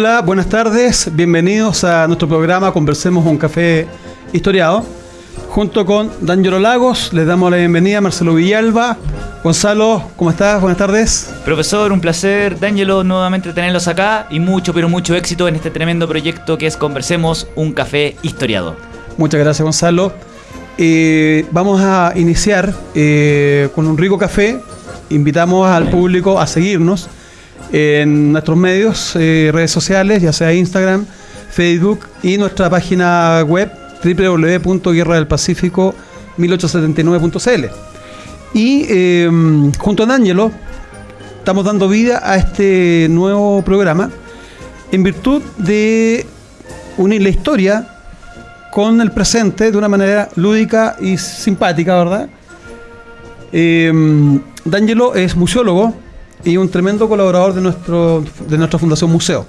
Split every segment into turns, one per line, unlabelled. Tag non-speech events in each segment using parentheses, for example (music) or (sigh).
Hola, buenas tardes, bienvenidos a nuestro programa Conversemos un café historiado. Junto con D'Angelo Lagos, les damos la bienvenida a Marcelo Villalba. Gonzalo, ¿cómo estás? Buenas tardes.
Profesor, un placer, D'Angelo, nuevamente tenerlos acá y mucho, pero mucho éxito en este tremendo proyecto que es Conversemos un café historiado.
Muchas gracias, Gonzalo. Eh, vamos a iniciar eh, con un rico café. Invitamos al público a seguirnos en nuestros medios, eh, redes sociales, ya sea Instagram, Facebook y nuestra página web www.guerradelpacífico1879.cl. Y em, junto a Ángelo estamos dando vida a este nuevo programa en virtud de unir la historia con el presente de una manera lúdica y simpática, ¿verdad? Eh, D'Angelo es museólogo, y un tremendo colaborador de, nuestro, de nuestra Fundación Museo.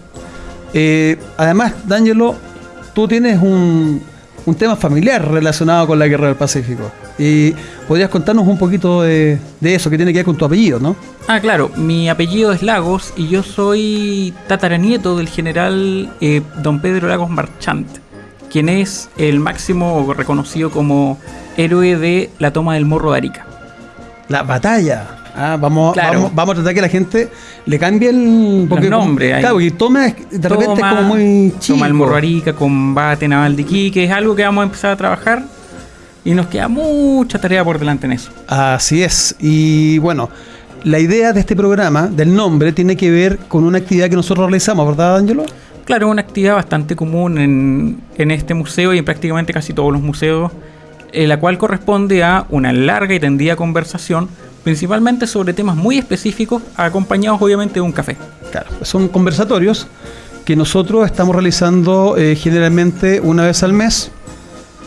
Eh, además, D'Angelo, tú tienes un, un, tema familiar relacionado con la Guerra del Pacífico. Y podrías contarnos un poquito de, eso que tiene que ver con tu apellido, ¿no?
Ah, claro, mi apellido es Lagos y yo soy tataranieto del general eh, don Pedro Lagos Marchant, quien es el máximo reconocido como héroe de la toma del Morro de Arica.
La batalla. Ah, vamos, vamos, vamos, a tratar que la gente le cambie el
porque, nombre.
Claro, y toma de repente es como muy
chico. Toma el Morro Arica, combate naval de Iquique, es algo que vamos a empezar a trabajar y nos queda mucha tarea por delante en eso.
Así es. Y bueno, la idea de este programa, del nombre, tiene que ver con una actividad que nosotros realizamos, ¿verdad, Ángelo?
Claro, una actividad bastante común en, en este museo y en prácticamente casi todos los museos, en la cual corresponde a una larga y tendida conversación principalmente sobre temas muy específicos, acompañados obviamente de un café.
Claro, son conversatorios que nosotros estamos realizando eh, generalmente una vez al mes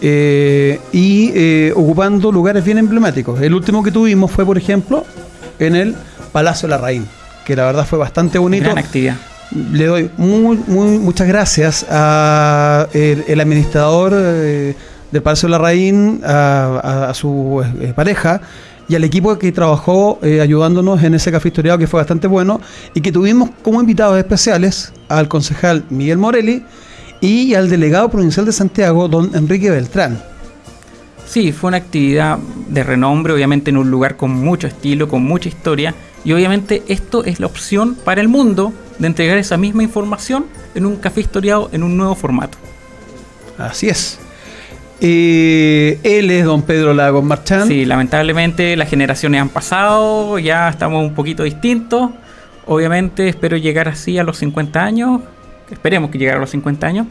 eh, y eh, ocupando lugares bien emblemáticos. El último que tuvimos fue, por ejemplo, en el Palacio de la Raín, que la verdad fue bastante bonito.
Gran actividad.
Le doy muy, muy, muchas gracias al el, administrador del Palacio de la Raín, a su pareja, y al equipo que trabajó eh, ayudándonos en ese café historiado que fue bastante bueno y que tuvimos como invitados especiales al concejal Miguel Morelli y al delegado provincial de Santiago, don Enrique Beltrán.
Sí, fue una actividad de renombre, obviamente en un lugar con mucho estilo, con mucha historia, y obviamente esto es la opción para el mundo de entregar esa misma información en un café historiado en un nuevo formato.
Así es. Eh, él es don Pedro Lagos Marchán.
Sí, lamentablemente las generaciones han pasado, ya estamos un poquito distintos. Obviamente espero llegar así a los 50 años. Esperemos que llegue a los 50 años.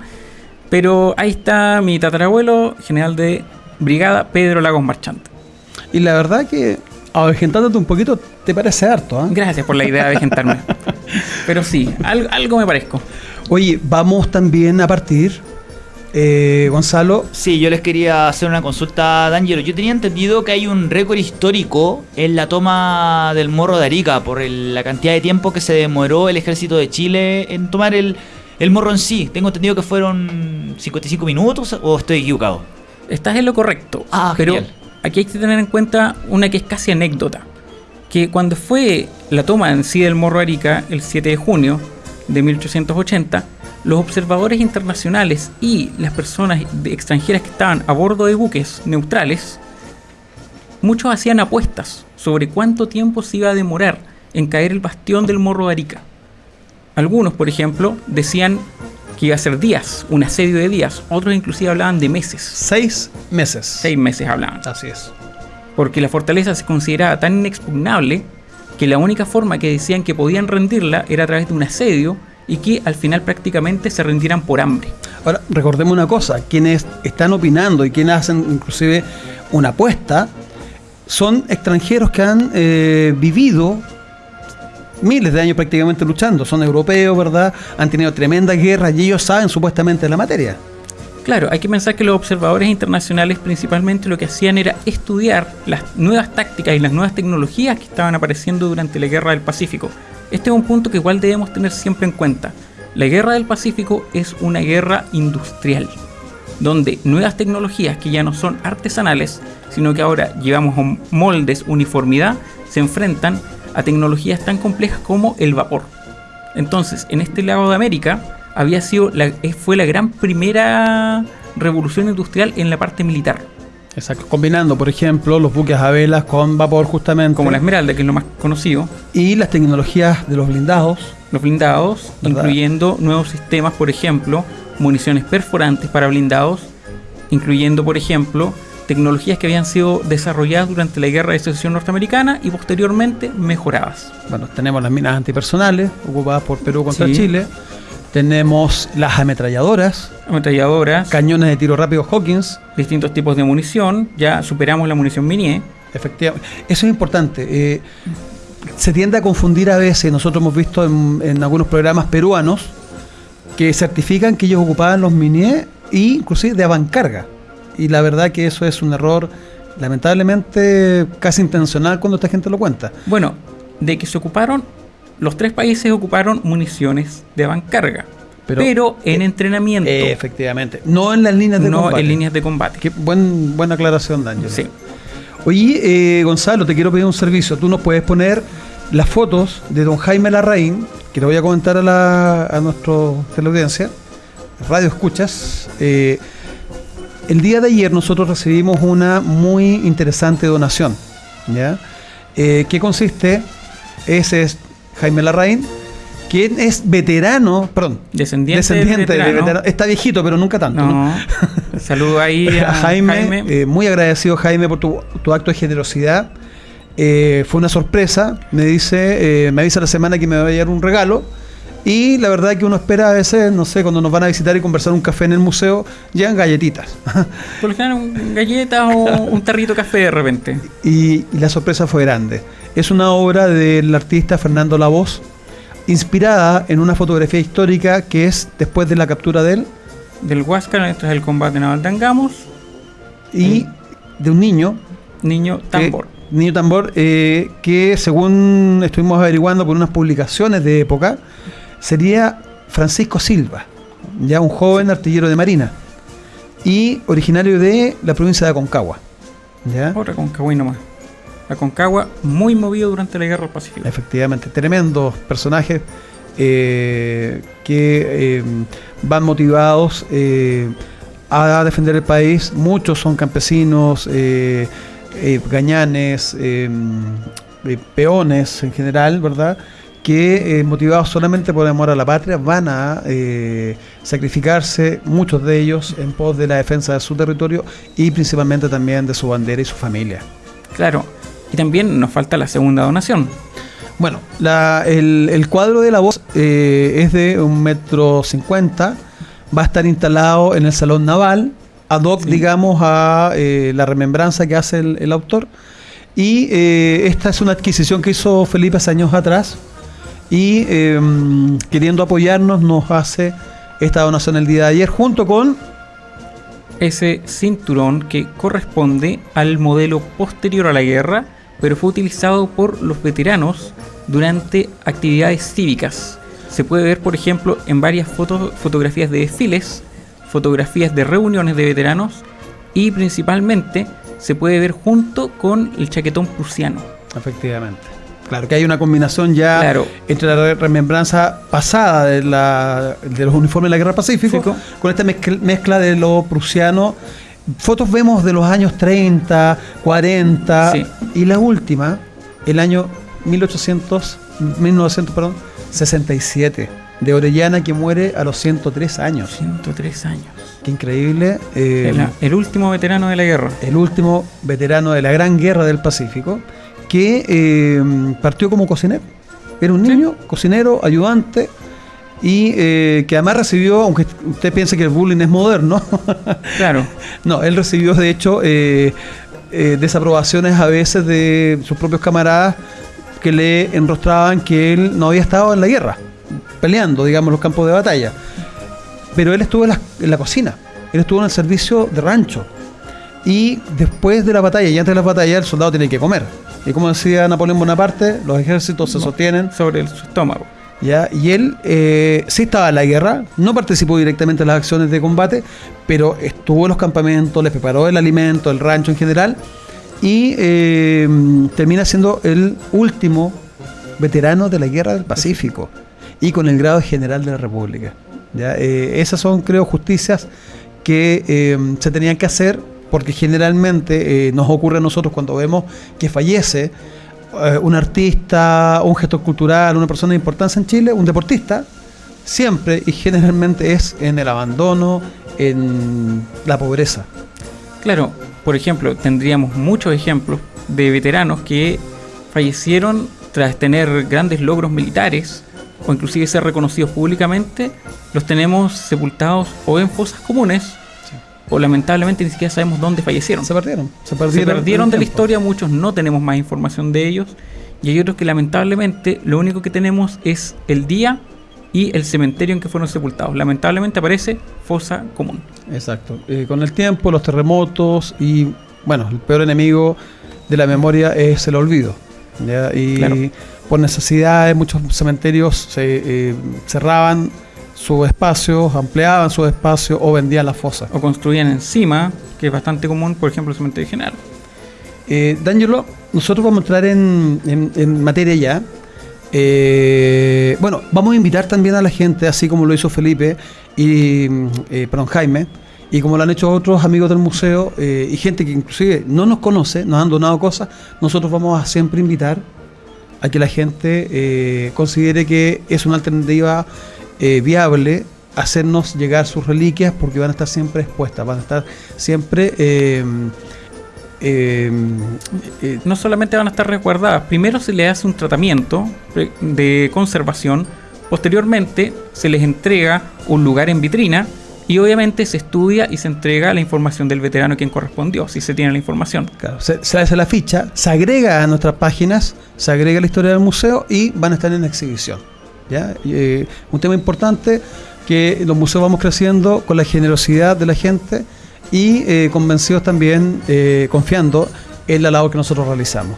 Pero ahí está mi tatarabuelo, general de brigada, Pedro Lagos Marchante.
Y la verdad que, avejentándote un poquito, te parece harto. ¿eh?
Gracias por la idea de avejentarme. (laughs) Pero sí, algo, algo me parezco.
Oye, vamos también a partir eh, Gonzalo.
Sí, yo les quería hacer una consulta, D'Angelo. Yo tenía entendido que hay un récord histórico en la toma del Morro de Arica por la cantidad de tiempo que se demoró el ejército de Chile en tomar el, morro en sí. Tengo entendido que fueron 55 minutos o estoy equivocado.
Estás en lo correcto. Ah, pero aquí hay que tener en cuenta una que es casi anécdota. Que cuando fue la toma en sí del Morro de Arica, el 7 de junio de 1880, los observadores internacionales y las personas extranjeras que estaban a bordo de buques neutrales, muchos hacían apuestas sobre cuánto tiempo se iba a demorar en caer el bastión del Morro de Arica. Algunos, por ejemplo, decían que iba a ser días, un asedio de días. Otros inclusive hablaban de meses.
Seis meses.
Seis meses hablaban.
Así es.
Porque la fortaleza se consideraba tan inexpugnable que la única forma que decían que podían rendirla era a través de un asedio y que al final prácticamente se rendieran por hambre.
Ahora, recordemos una cosa, quienes están opinando y quienes hacen inclusive una apuesta, son extranjeros que han eh, vivido miles de años prácticamente luchando, son europeos, ¿verdad? Han tenido tremendas guerras y ellos saben supuestamente de la materia.
Claro, hay que pensar que los observadores internacionales principalmente lo que hacían era estudiar las nuevas tácticas y las nuevas tecnologías que estaban apareciendo durante la Guerra del Pacífico. Este es un punto que igual debemos tener siempre en cuenta. La Guerra del Pacífico es una guerra industrial, donde nuevas tecnologías que ya no son artesanales, sino que ahora llevamos moldes, uniformidad, se enfrentan a tecnologías tan complejas como el vapor. Entonces, en este lado de América, había sido fue la gran primera revolución industrial en la parte militar.
Exacto, combinando, por ejemplo, los buques a velas con vapor justamente.
Como la Esmeralda, que es lo más conocido.
Y las tecnologías de los blindados.
Los blindados, incluyendo nuevos sistemas, por ejemplo, municiones perforantes para blindados, incluyendo, por ejemplo, tecnologías que habían sido desarrolladas durante la Guerra de Secesión Norteamericana y posteriormente mejoradas.
Bueno, tenemos las minas antipersonales ocupadas por Perú contra Chile. Tenemos las ametralladoras.
Ametralladoras.
Cañones de tiro rápido Hawkins.
Distintos tipos de munición. Ya superamos la munición Minier.
Efectivamente. Eso es importante. Eh, se tiende a confundir a veces. Nosotros hemos visto en, algunos programas peruanos que certifican que ellos ocupaban los Minier e inclusive de avancarga. Y la verdad que eso es un error lamentablemente casi intencional cuando esta gente lo cuenta.
Bueno, de que se ocuparon los tres países ocuparon municiones de avancarga. Pero, pero en eh, entrenamiento.
efectivamente. No en las líneas de
combate. No en líneas de combate.
Qué buen, buena aclaración, Daniel.
Sí.
Oye, eh, Gonzalo, te quiero pedir un servicio. Tú nos puedes poner las fotos de don Jaime Larraín, que le voy a comentar a, la, a nuestra teleaudiencia, radio escuchas. Eh, el día de ayer nosotros recibimos una muy interesante donación. ¿ya? ¿Qué consiste? Ese es Jaime Larraín, quien es veterano, perdón,
descendiente, de, veterano.
Está viejito, pero nunca tanto.
No. Saludo ahí (laughs) a,
Jaime. Eh, muy agradecido, Jaime, por tu, acto de generosidad. Eh, fue una sorpresa. Me dice, eh, me avisa la semana que me va a llegar un regalo. Y la verdad que uno espera a veces, no sé, cuando nos van a visitar y conversar un café en el museo, llegan galletitas.
Por lo general, galletas o un tarrito de café de repente.
y la sorpresa fue grande. Es una obra del artista Fernando Lavoz, inspirada en una fotografía histórica que es después de la captura de él.
Del Huáscar, esto es el combate naval de Angamos.
Y de un niño.
Niño tambor.
niño tambor, eh, que según estuvimos averiguando por unas publicaciones de época, sería Francisco Silva, ya un joven artillero de marina. Y originario de la provincia de Aconcagua.
¿ya? Otra Aconcagua y nomás. Aconcagua, muy movido durante la Guerra del Pacífico.
Efectivamente, tremendos personajes eh, que eh, van motivados eh, a defender el país. Muchos son campesinos, gañanes, peones en general, ¿verdad? que motivados solamente por amor a la patria van a sacrificarse, muchos de ellos, en pos de la defensa de su territorio y principalmente también de su bandera y su familia.
Claro, y también nos falta la segunda donación.
Bueno, el, cuadro de la voz eh, es de un metro cincuenta. Va a estar instalado en el Salón Naval, ad hoc, digamos, a eh, la remembranza que hace el, autor. Y eh, esta es una adquisición que hizo Felipe hace años atrás. Y em, queriendo apoyarnos, nos hace esta donación el día de ayer, junto con
ese cinturón que corresponde al modelo posterior a la guerra pero fue utilizado por los veteranos durante actividades cívicas. Se puede ver, por ejemplo, en varias fotos, fotografías de desfiles, fotografías de reuniones de veteranos y principalmente se puede ver junto con el chaquetón prusiano.
Efectivamente. Claro que hay una combinación ya entre la remembranza pasada de, los uniformes de la Guerra Pacífico con esta mezcla de lo prusiano fotos vemos de los años 30, 40 y la última, el año 1800, 1900, perdón, 67, de Orellana que muere a los 103 años.
103 años.
Qué increíble.
Eh, el, último veterano de la guerra.
El último veterano de la Gran Guerra del Pacífico, que eh, partió como cocinero. Era un niño, cocinero, ayudante, y eh, que además recibió, aunque usted piense que el bullying es moderno, (laughs)
claro.
no, él recibió de hecho eh, desaprobaciones a veces de sus propios camaradas que le enrostraban que él no había estado en la guerra, peleando, digamos, los campos de batalla. Pero él estuvo en la, en la cocina, él estuvo en el servicio de rancho. Y después de la batalla y antes de la batalla, el soldado tiene que comer. Y como decía Napoleón Bonaparte, los ejércitos se sostienen
sobre el, su estómago.
¿Ya? Y él eh, sí estaba en la guerra, no participó directamente en las acciones de combate, pero estuvo en los campamentos, les preparó el alimento, el rancho en general, y eh, termina siendo el último veterano de la guerra del Pacífico, y con el grado de general de la República. ¿ya? Eh, esas son, creo, justicias que se tenían que hacer porque generalmente eh, nos ocurre a nosotros cuando vemos que fallece eh, un artista, un gestor cultural, una persona de importancia en Chile, un deportista, siempre y generalmente es en el abandono, en la pobreza.
Claro, por ejemplo, tendríamos muchos ejemplos de veteranos que fallecieron tras tener grandes logros militares o inclusive ser reconocidos públicamente, los tenemos sepultados o en fosas comunes o lamentablemente ni siquiera sabemos dónde fallecieron.
Se perdieron.
Se perdieron, de la historia, muchos no tenemos más información de ellos y hay otros que lamentablemente lo único que tenemos es el día y el cementerio en que fueron sepultados. Lamentablemente aparece fosa común.
Exacto. Eh, con el tiempo, los terremotos y, bueno, el peor enemigo de la memoria es el olvido. Y por necesidades, muchos cementerios se eh, cerraban sus espacios, ampliaban sus espacios o vendían las fosas.
O construían encima, que es bastante común, por ejemplo, el cementerio general.
Eh, D'Angelo, nosotros vamos a entrar en, materia ya. Eh, bueno, vamos a invitar también a la gente, así como lo hizo Felipe y eh, perdón, Jaime, y como lo han hecho otros amigos del museo eh, y gente que inclusive no nos conoce, nos han donado cosas, nosotros vamos a siempre invitar a que la gente considere que es una alternativa eh, viable hacernos llegar sus reliquias porque van a estar siempre expuestas, van a estar siempre... Em,
em, eh, no solamente van a estar resguardadas, primero se les hace un tratamiento de conservación, posteriormente se les entrega un lugar en vitrina y obviamente se estudia y se entrega la información del veterano quien correspondió, si se tiene la información.
se, se, hace la ficha, se agrega a nuestras páginas, se agrega la historia del museo y van a estar en exhibición. Eh, un tema importante que los museos vamos creciendo con la generosidad de la gente y eh, convencidos también, eh, confiando en la labor que nosotros realizamos.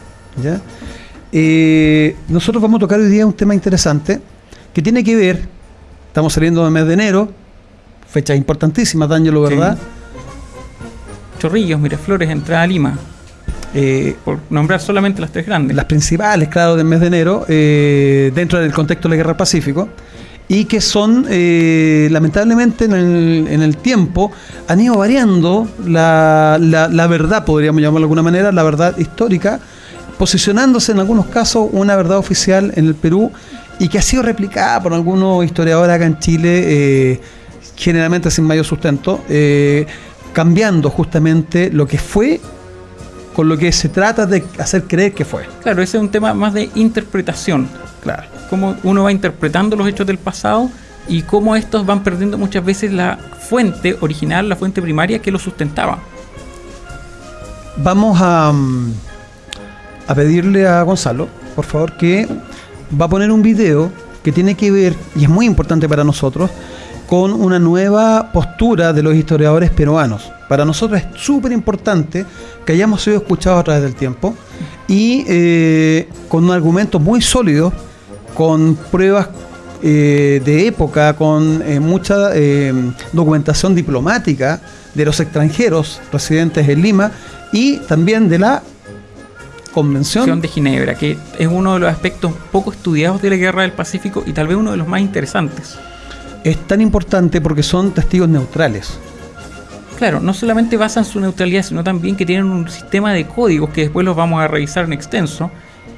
nosotros vamos a tocar hoy día un tema interesante que tiene que ver, estamos saliendo del mes de enero, fecha importantísima, lo ¿verdad?
Chorrillos, Miraflores, entrada a Lima. Eh, por nombrar solamente las tres grandes.
Las principales, claro, del mes de enero, eh, dentro del contexto de la Guerra del Pacífico, y que son, eh, lamentablemente, en el, tiempo, han ido variando la, la, verdad, podríamos llamarlo de alguna manera, la verdad histórica, posicionándose en algunos casos una verdad oficial en el Perú y que ha sido replicada por algunos historiadores acá en Chile, generalmente sin mayor sustento, cambiando justamente lo que fue con lo que se trata de hacer creer que fue.
Claro, ese es un tema más de interpretación. Claro. Cómo uno va interpretando los hechos del pasado y cómo estos van perdiendo muchas veces la fuente original, la fuente primaria que lo sustentaba.
Vamos a, mm, a pedirle a Gonzalo, por favor, que va a poner un video que tiene que ver, y es muy importante para nosotros, con una nueva postura de los historiadores peruanos. Para nosotros es súper importante que hayamos sido escuchados a través del tiempo y eh, con un argumento muy sólido, con pruebas eh, de época, con eh, mucha documentación diplomática de los extranjeros residentes en Lima y también de la Convención
de Ginebra, que es uno de los aspectos poco estudiados de la Guerra del Pacífico y tal vez uno de los más interesantes
es tan importante porque son testigos neutrales.
Claro, no solamente basan su neutralidad, sino también que tienen un sistema de códigos que después los vamos a revisar en extenso.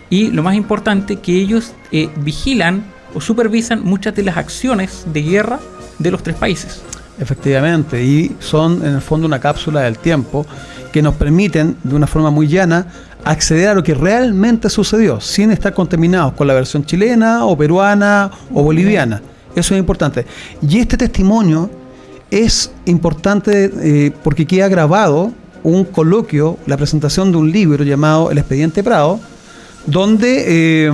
Y lo más importante, que ellos eh, vigilan o supervisan muchas de las acciones de guerra de los tres países.
Efectivamente, y son en el fondo una cápsula del tiempo que nos permiten de una forma muy llana acceder a lo que realmente sucedió, sin estar contaminados con la versión chilena o peruana o boliviana. Eso es importante. Y este testimonio es importante eh, porque queda grabado un coloquio, la presentación de un libro llamado El Expediente Prado, donde eh,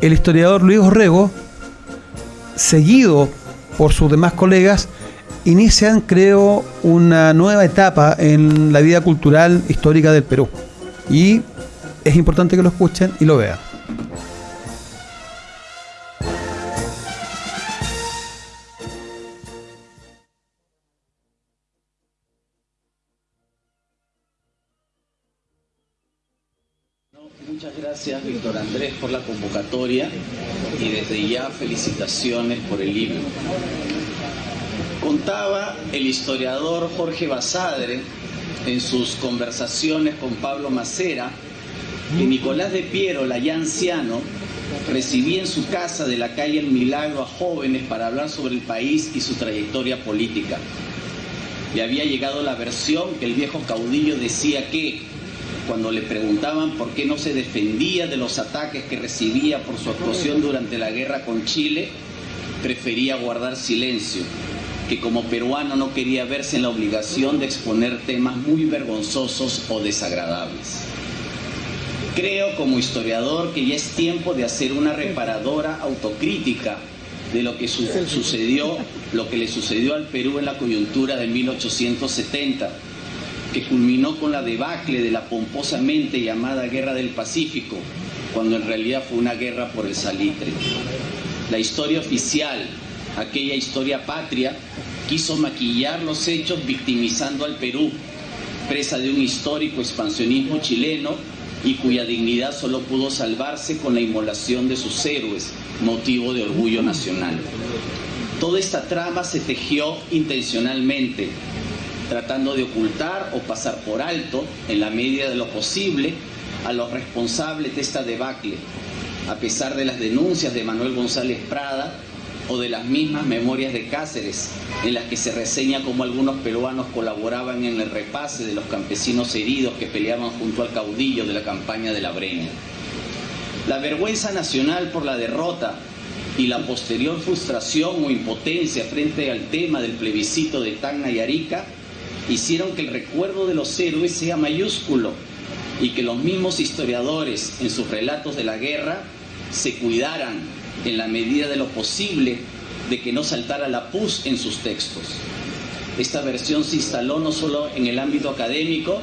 el historiador Luis Orrego, seguido por sus demás colegas, inician, creo, una nueva etapa en la vida cultural histórica del Perú. Y es importante que lo escuchen y lo vean.
Por la convocatoria y desde ya felicitaciones por el libro. Contaba el historiador Jorge Basadre en sus conversaciones con Pablo Macera que Nicolás de Piero, la ya anciano, recibía en su casa de la calle El Milagro a jóvenes para hablar sobre el país y su trayectoria política. Le había llegado la versión que el viejo caudillo decía que, cuando le preguntaban por qué no se defendía de los ataques que recibía por su actuación durante la guerra con Chile, prefería guardar silencio que como peruano no quería verse en la obligación de exponer temas muy vergonzosos o desagradables. Creo como historiador que ya es tiempo de hacer una reparadora autocrítica de lo que sucedió, lo que le sucedió al Perú en la coyuntura de 1870, culminó con la debacle de la pomposamente llamada Guerra del Pacífico, cuando en realidad fue una guerra por el salitre. La historia oficial aquella historia patria, quiso maquillar los hechos victimizando al Perú, presa de un histórico expansionismo chileno y cuya dignidad solo pudo salvarse con la inmolación de sus héroes, motivo de orgullo nacional. Toda esta trama se tejió intencionalmente, tratando de ocultar o pasar por alto, en la medida de lo posible, a los responsables de esta debacle, a pesar de las denuncias de Manuel González Prada o de las mismas memorias de Cáceres, en las que se reseña cómo algunos peruanos colaboraban en el repase de los campesinos heridos que peleaban junto al caudillo de la campaña de la Breña. La vergüenza nacional por la derrota y la posterior frustración o impotencia frente al tema del plebiscito de Tacna y Arica hicieron que el recuerdo de los héroes sea mayúsculo y que los mismos historiadores en sus relatos de la guerra se cuidaran en la medida de lo posible de que no saltara la pus en sus textos. Esta versión se instaló no solo en el ámbito académico,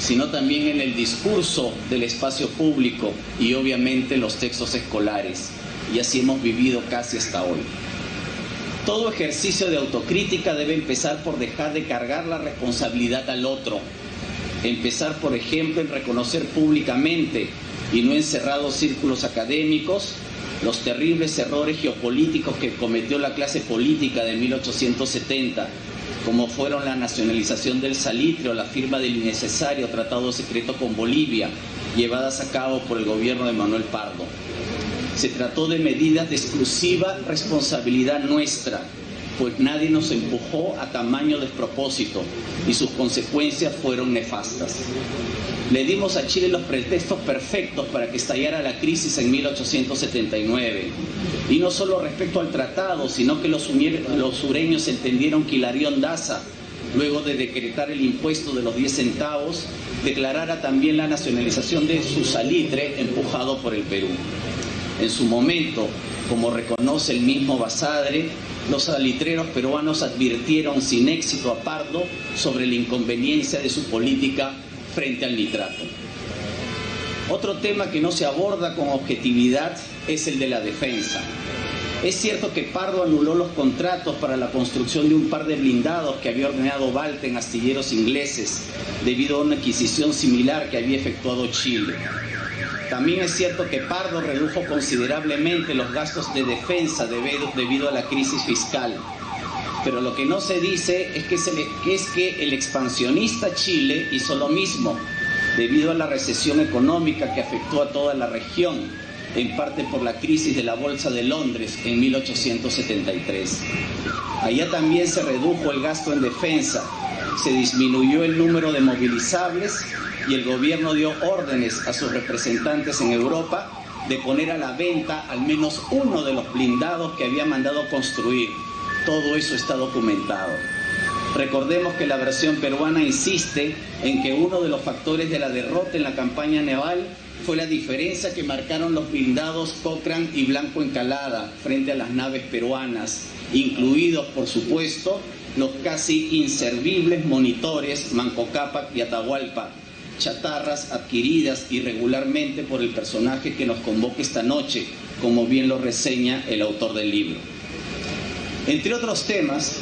sino también en el discurso del espacio público y obviamente los textos escolares. Y así hemos vivido casi hasta hoy. Todo ejercicio de autocrítica debe empezar por dejar de cargar la responsabilidad al otro. Empezar, por ejemplo, en reconocer públicamente y no en cerrados círculos académicos los terribles errores geopolíticos que cometió la clase política de 1870, como fueron la nacionalización del salitre o la firma del innecesario tratado secreto con Bolivia, llevadas a cabo por el gobierno de Manuel Pardo. Se trató de medidas de exclusiva responsabilidad nuestra, pues nadie nos empujó a tamaño despropósito y sus consecuencias fueron nefastas. Le dimos a Chile los pretextos perfectos para que estallara la crisis en 1879. Y no solo respecto al tratado, sino que los, sureños entendieron que Hilarión Daza, luego de decretar el impuesto de los 10 centavos, declarara también la nacionalización de su salitre empujado por el Perú. En su momento, como reconoce el mismo Basadre, los salitreros peruanos advirtieron sin éxito a Pardo sobre la inconveniencia de su política frente al nitrato. Otro tema que no se aborda con objetividad es el de la defensa. Es cierto que Pardo anuló los contratos para la construcción de un par de blindados que había ordenado Balta en astilleros ingleses debido a una adquisición similar que había efectuado Chile. También es cierto que Pardo redujo considerablemente los gastos de defensa debido, a la crisis fiscal. Pero lo que no se dice es que, es que el expansionista Chile hizo lo mismo debido a la recesión económica que afectó a toda la región, en parte por la crisis de la Bolsa de Londres en 1873. Allá también se redujo el gasto en defensa, se disminuyó el número de movilizables y el gobierno dio órdenes a sus representantes en Europa de poner a la venta al menos uno de los blindados que había mandado construir. Todo eso está documentado. Recordemos que la versión peruana insiste en que uno de los factores de la derrota en la campaña naval fue la diferencia que marcaron los blindados Cochrane y Blanco Encalada frente a las naves peruanas, incluidos, por supuesto, los casi inservibles monitores Manco Cápac y Atahualpa, chatarras adquiridas irregularmente por el personaje que nos convoca esta noche, como bien lo reseña el autor del libro. Entre otros temas,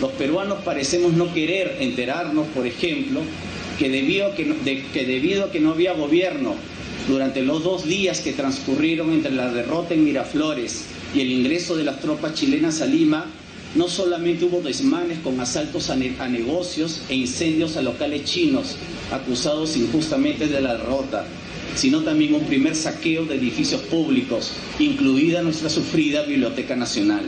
los peruanos parecemos no querer enterarnos, por ejemplo, que debido, a que, que debido a que no había gobierno durante los dos días que transcurrieron entre la derrota en Miraflores y el ingreso de las tropas chilenas a Lima, no solamente hubo desmanes con asaltos a, negocios e incendios a locales chinos, acusados injustamente de la derrota, sino también un primer saqueo de edificios públicos, incluida nuestra sufrida Biblioteca Nacional.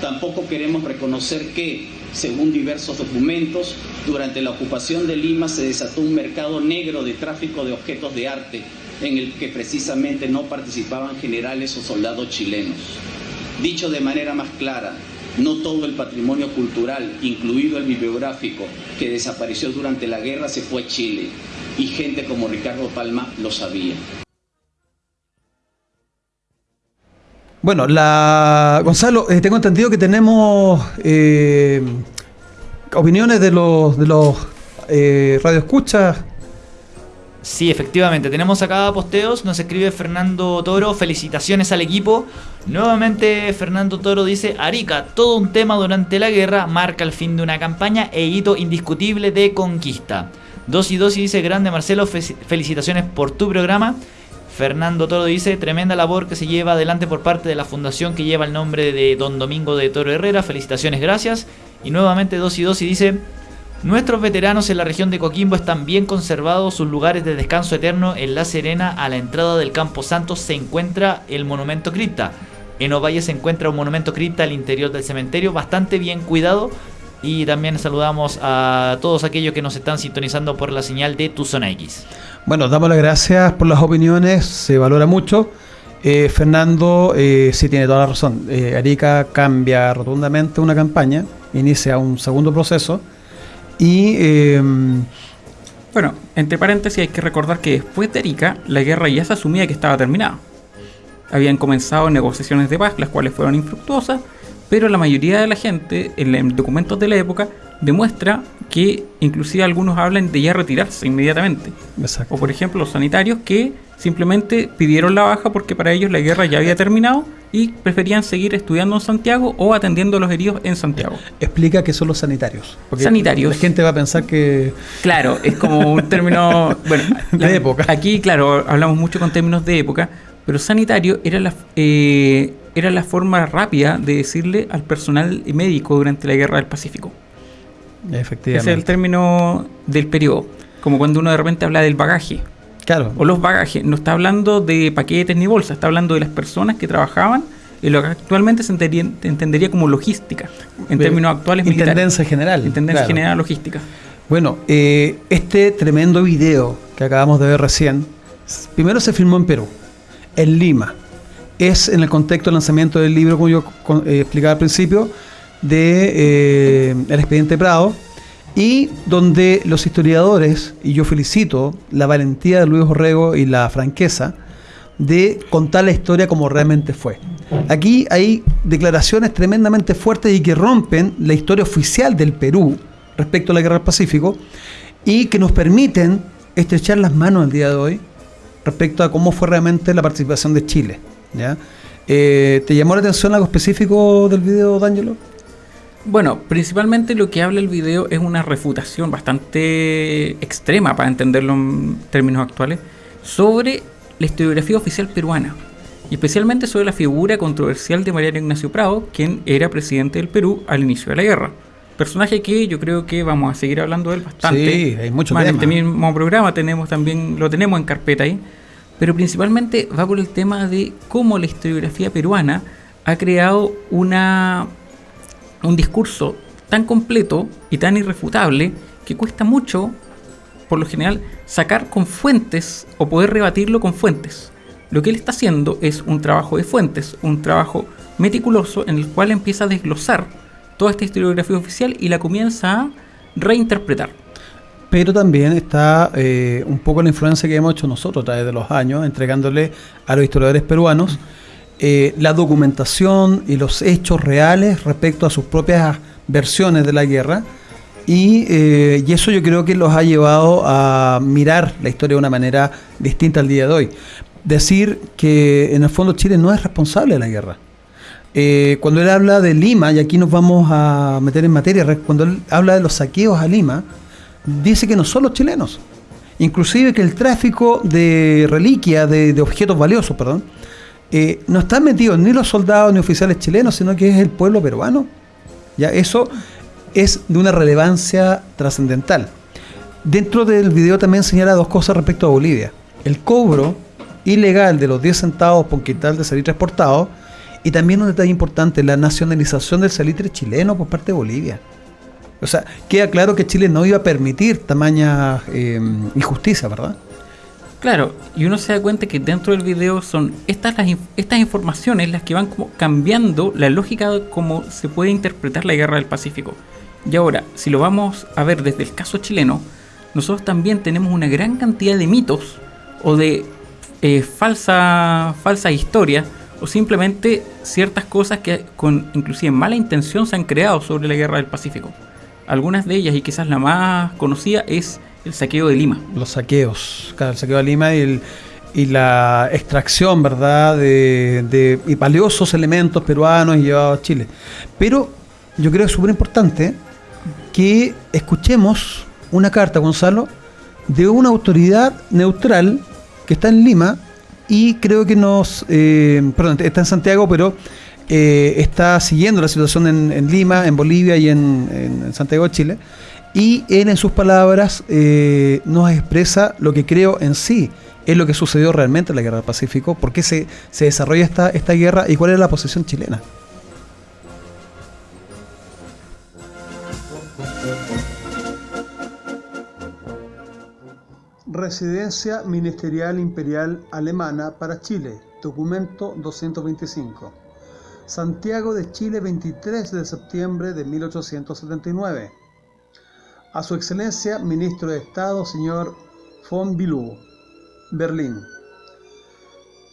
Tampoco queremos reconocer que, según diversos documentos, durante la ocupación de Lima se desató un mercado negro de tráfico de objetos de arte, en el que precisamente no participaban generales o soldados chilenos. Dicho de manera más clara, no todo el patrimonio cultural, incluido el bibliográfico, que desapareció durante la guerra, se fue a Chile. Y gente como Ricardo Palma lo sabía.
Bueno, la Gonzalo, eh, tengo entendido que tenemos eh, opiniones de los de los eh, radioescuchas
Sí, efectivamente, tenemos acá posteos, nos escribe Fernando Toro, felicitaciones al equipo. Nuevamente Fernando Toro dice, Arica, todo un tema durante la guerra, marca el fin de una campaña e hito indiscutible de conquista. Dos y dos y dice, grande Marcelo, felicitaciones por tu programa. Fernando Toro dice, tremenda labor que se lleva adelante por parte de la fundación que lleva el nombre de Don Domingo de Toro Herrera, felicitaciones, gracias. Y nuevamente dos y dos y dice, Nuestros veteranos en la región de Coquimbo están bien conservados sus lugares de descanso eterno. En La Serena, a la entrada del Campo Santo, se encuentra el monumento cripta. En Ovalle se encuentra un monumento cripta al interior del cementerio, bastante bien cuidado. Y también saludamos a todos aquellos que nos están sintonizando por la señal de Tu Zona X.
Bueno, damos las gracias por las opiniones, se valora mucho. Eh, Fernando eh, sí tiene toda la razón. Eh, Arica cambia rotundamente una campaña, inicia un segundo proceso y em,
bueno, entre paréntesis hay que recordar que después de Arica la guerra ya se asumía que estaba terminada. Habían comenzado negociaciones de paz, las cuales fueron infructuosas, pero la mayoría de la gente en documentos de la época demuestra que inclusive algunos hablan de ya retirarse inmediatamente. O por ejemplo los sanitarios que simplemente pidieron la baja porque para ellos la guerra ya había terminado y preferían seguir estudiando en Santiago o atendiendo a los heridos en Santiago.
Explica qué son los sanitarios.
sanitarios.
La gente va a pensar que...
Claro, es como un (laughs) término... bueno, de época. Aquí, claro, hablamos mucho con términos de época, pero sanitario era la, eh, era la forma rápida de decirle al personal médico durante la Guerra del Pacífico.
Efectivamente.
Ese es el término del periodo. Como cuando uno de repente habla del bagaje.
Claro.
O los bagajes. No está hablando de paquetes ni bolsas, está hablando de las personas que trabajaban en lo que actualmente se entendería, como logística, en términos actuales
Intendencia general.
Intendencia general logística.
Bueno, eh, este tremendo video que acabamos de ver recién, primero se filmó en Perú, en Lima. Es en el contexto del lanzamiento del libro, como yo eh, explicaba al principio, de eh, El expediente Prado, y donde los historiadores, y yo felicito la valentía de Luis Orrego y la franqueza, de contar la historia como realmente fue. Aquí hay declaraciones tremendamente fuertes y que rompen la historia oficial del Perú respecto a la guerra del Pacífico y que nos permiten estrechar las manos el día de hoy respecto a cómo fue realmente la participación de Chile. Eh, ¿Te llamó la atención algo específico del video, D'Angelo?
Bueno, principalmente lo que habla el video es una refutación bastante extrema, para entenderlo en términos actuales, sobre la historiografía oficial peruana, y especialmente sobre la figura controversial de Mariano Ignacio Prado, quien era presidente del Perú al inicio de la guerra. Personaje que yo creo que vamos a seguir hablando de él bastante.
Sí, hay mucho
Más En este mismo programa tenemos también, lo tenemos en carpeta ahí. Pero principalmente va por el tema de cómo la historiografía peruana ha creado una un discurso tan completo y tan irrefutable que cuesta mucho por lo general, sacar con fuentes o poder rebatirlo con fuentes. Lo que él está haciendo es un trabajo de fuentes, un trabajo meticuloso en el cual empieza a desglosar toda esta historiografía oficial y la comienza a reinterpretar.
Pero también está eh, un poco la influencia que hemos hecho nosotros a través de los años, entregándole a los historiadores peruanos eh, la documentación y los hechos reales respecto a sus propias versiones de la guerra. Y, eh, y, eso yo creo que los ha llevado a mirar la historia de una manera distinta al día de hoy. Decir que en el fondo Chile no es responsable de la guerra. Eh, cuando él habla de Lima, y aquí nos vamos a meter en materia, cuando él habla de los saqueos a Lima, dice que no son los chilenos. Inclusive que el tráfico de reliquias, de, objetos valiosos, perdón, eh, no están metidos ni los soldados ni oficiales chilenos, sino que es el pueblo peruano. Ya eso es de una relevancia trascendental. Dentro del video también señala dos cosas respecto a Bolivia. El cobro ilegal de los 10 centavos por quintal de salitre exportado y también un detalle importante, la nacionalización del salitre chileno por parte de Bolivia. O sea, queda claro que Chile no iba a permitir tamaña eh, injusticia, ¿verdad?
Claro, y uno se da cuenta que dentro del video son estas, las, estas informaciones las que van como cambiando la lógica de cómo se puede interpretar la guerra del Pacífico. Y ahora, si lo vamos a ver desde el caso chileno, nosotros también tenemos una gran cantidad de mitos o de eh, falsa, falsa historia o simplemente ciertas cosas que con inclusive mala intención se han creado sobre la guerra del Pacífico. Algunas de ellas, y quizás la más conocida, es el saqueo de Lima.
Los saqueos, claro, el saqueo de Lima y, la extracción, ¿verdad?, de, valiosos elementos peruanos llevados a Chile. Pero yo creo que es súper importante que escuchemos una carta, Gonzalo, de una autoridad neutral que está en Lima y creo que nos, eh, perdón, está en Santiago, pero eh, está siguiendo la situación en, Lima, en Bolivia y en, Santiago de Chile. Y él en sus palabras eh, nos expresa lo que creo en sí es lo que sucedió realmente en la Guerra del Pacífico, por qué se, se desarrolla esta, esta guerra y cuál es la posición chilena. Residencia Ministerial Imperial Alemana para Chile, documento 225. Santiago de Chile, 23 de septiembre de 1879. A su excelencia, ministro de Estado, señor von Bilou, Berlín.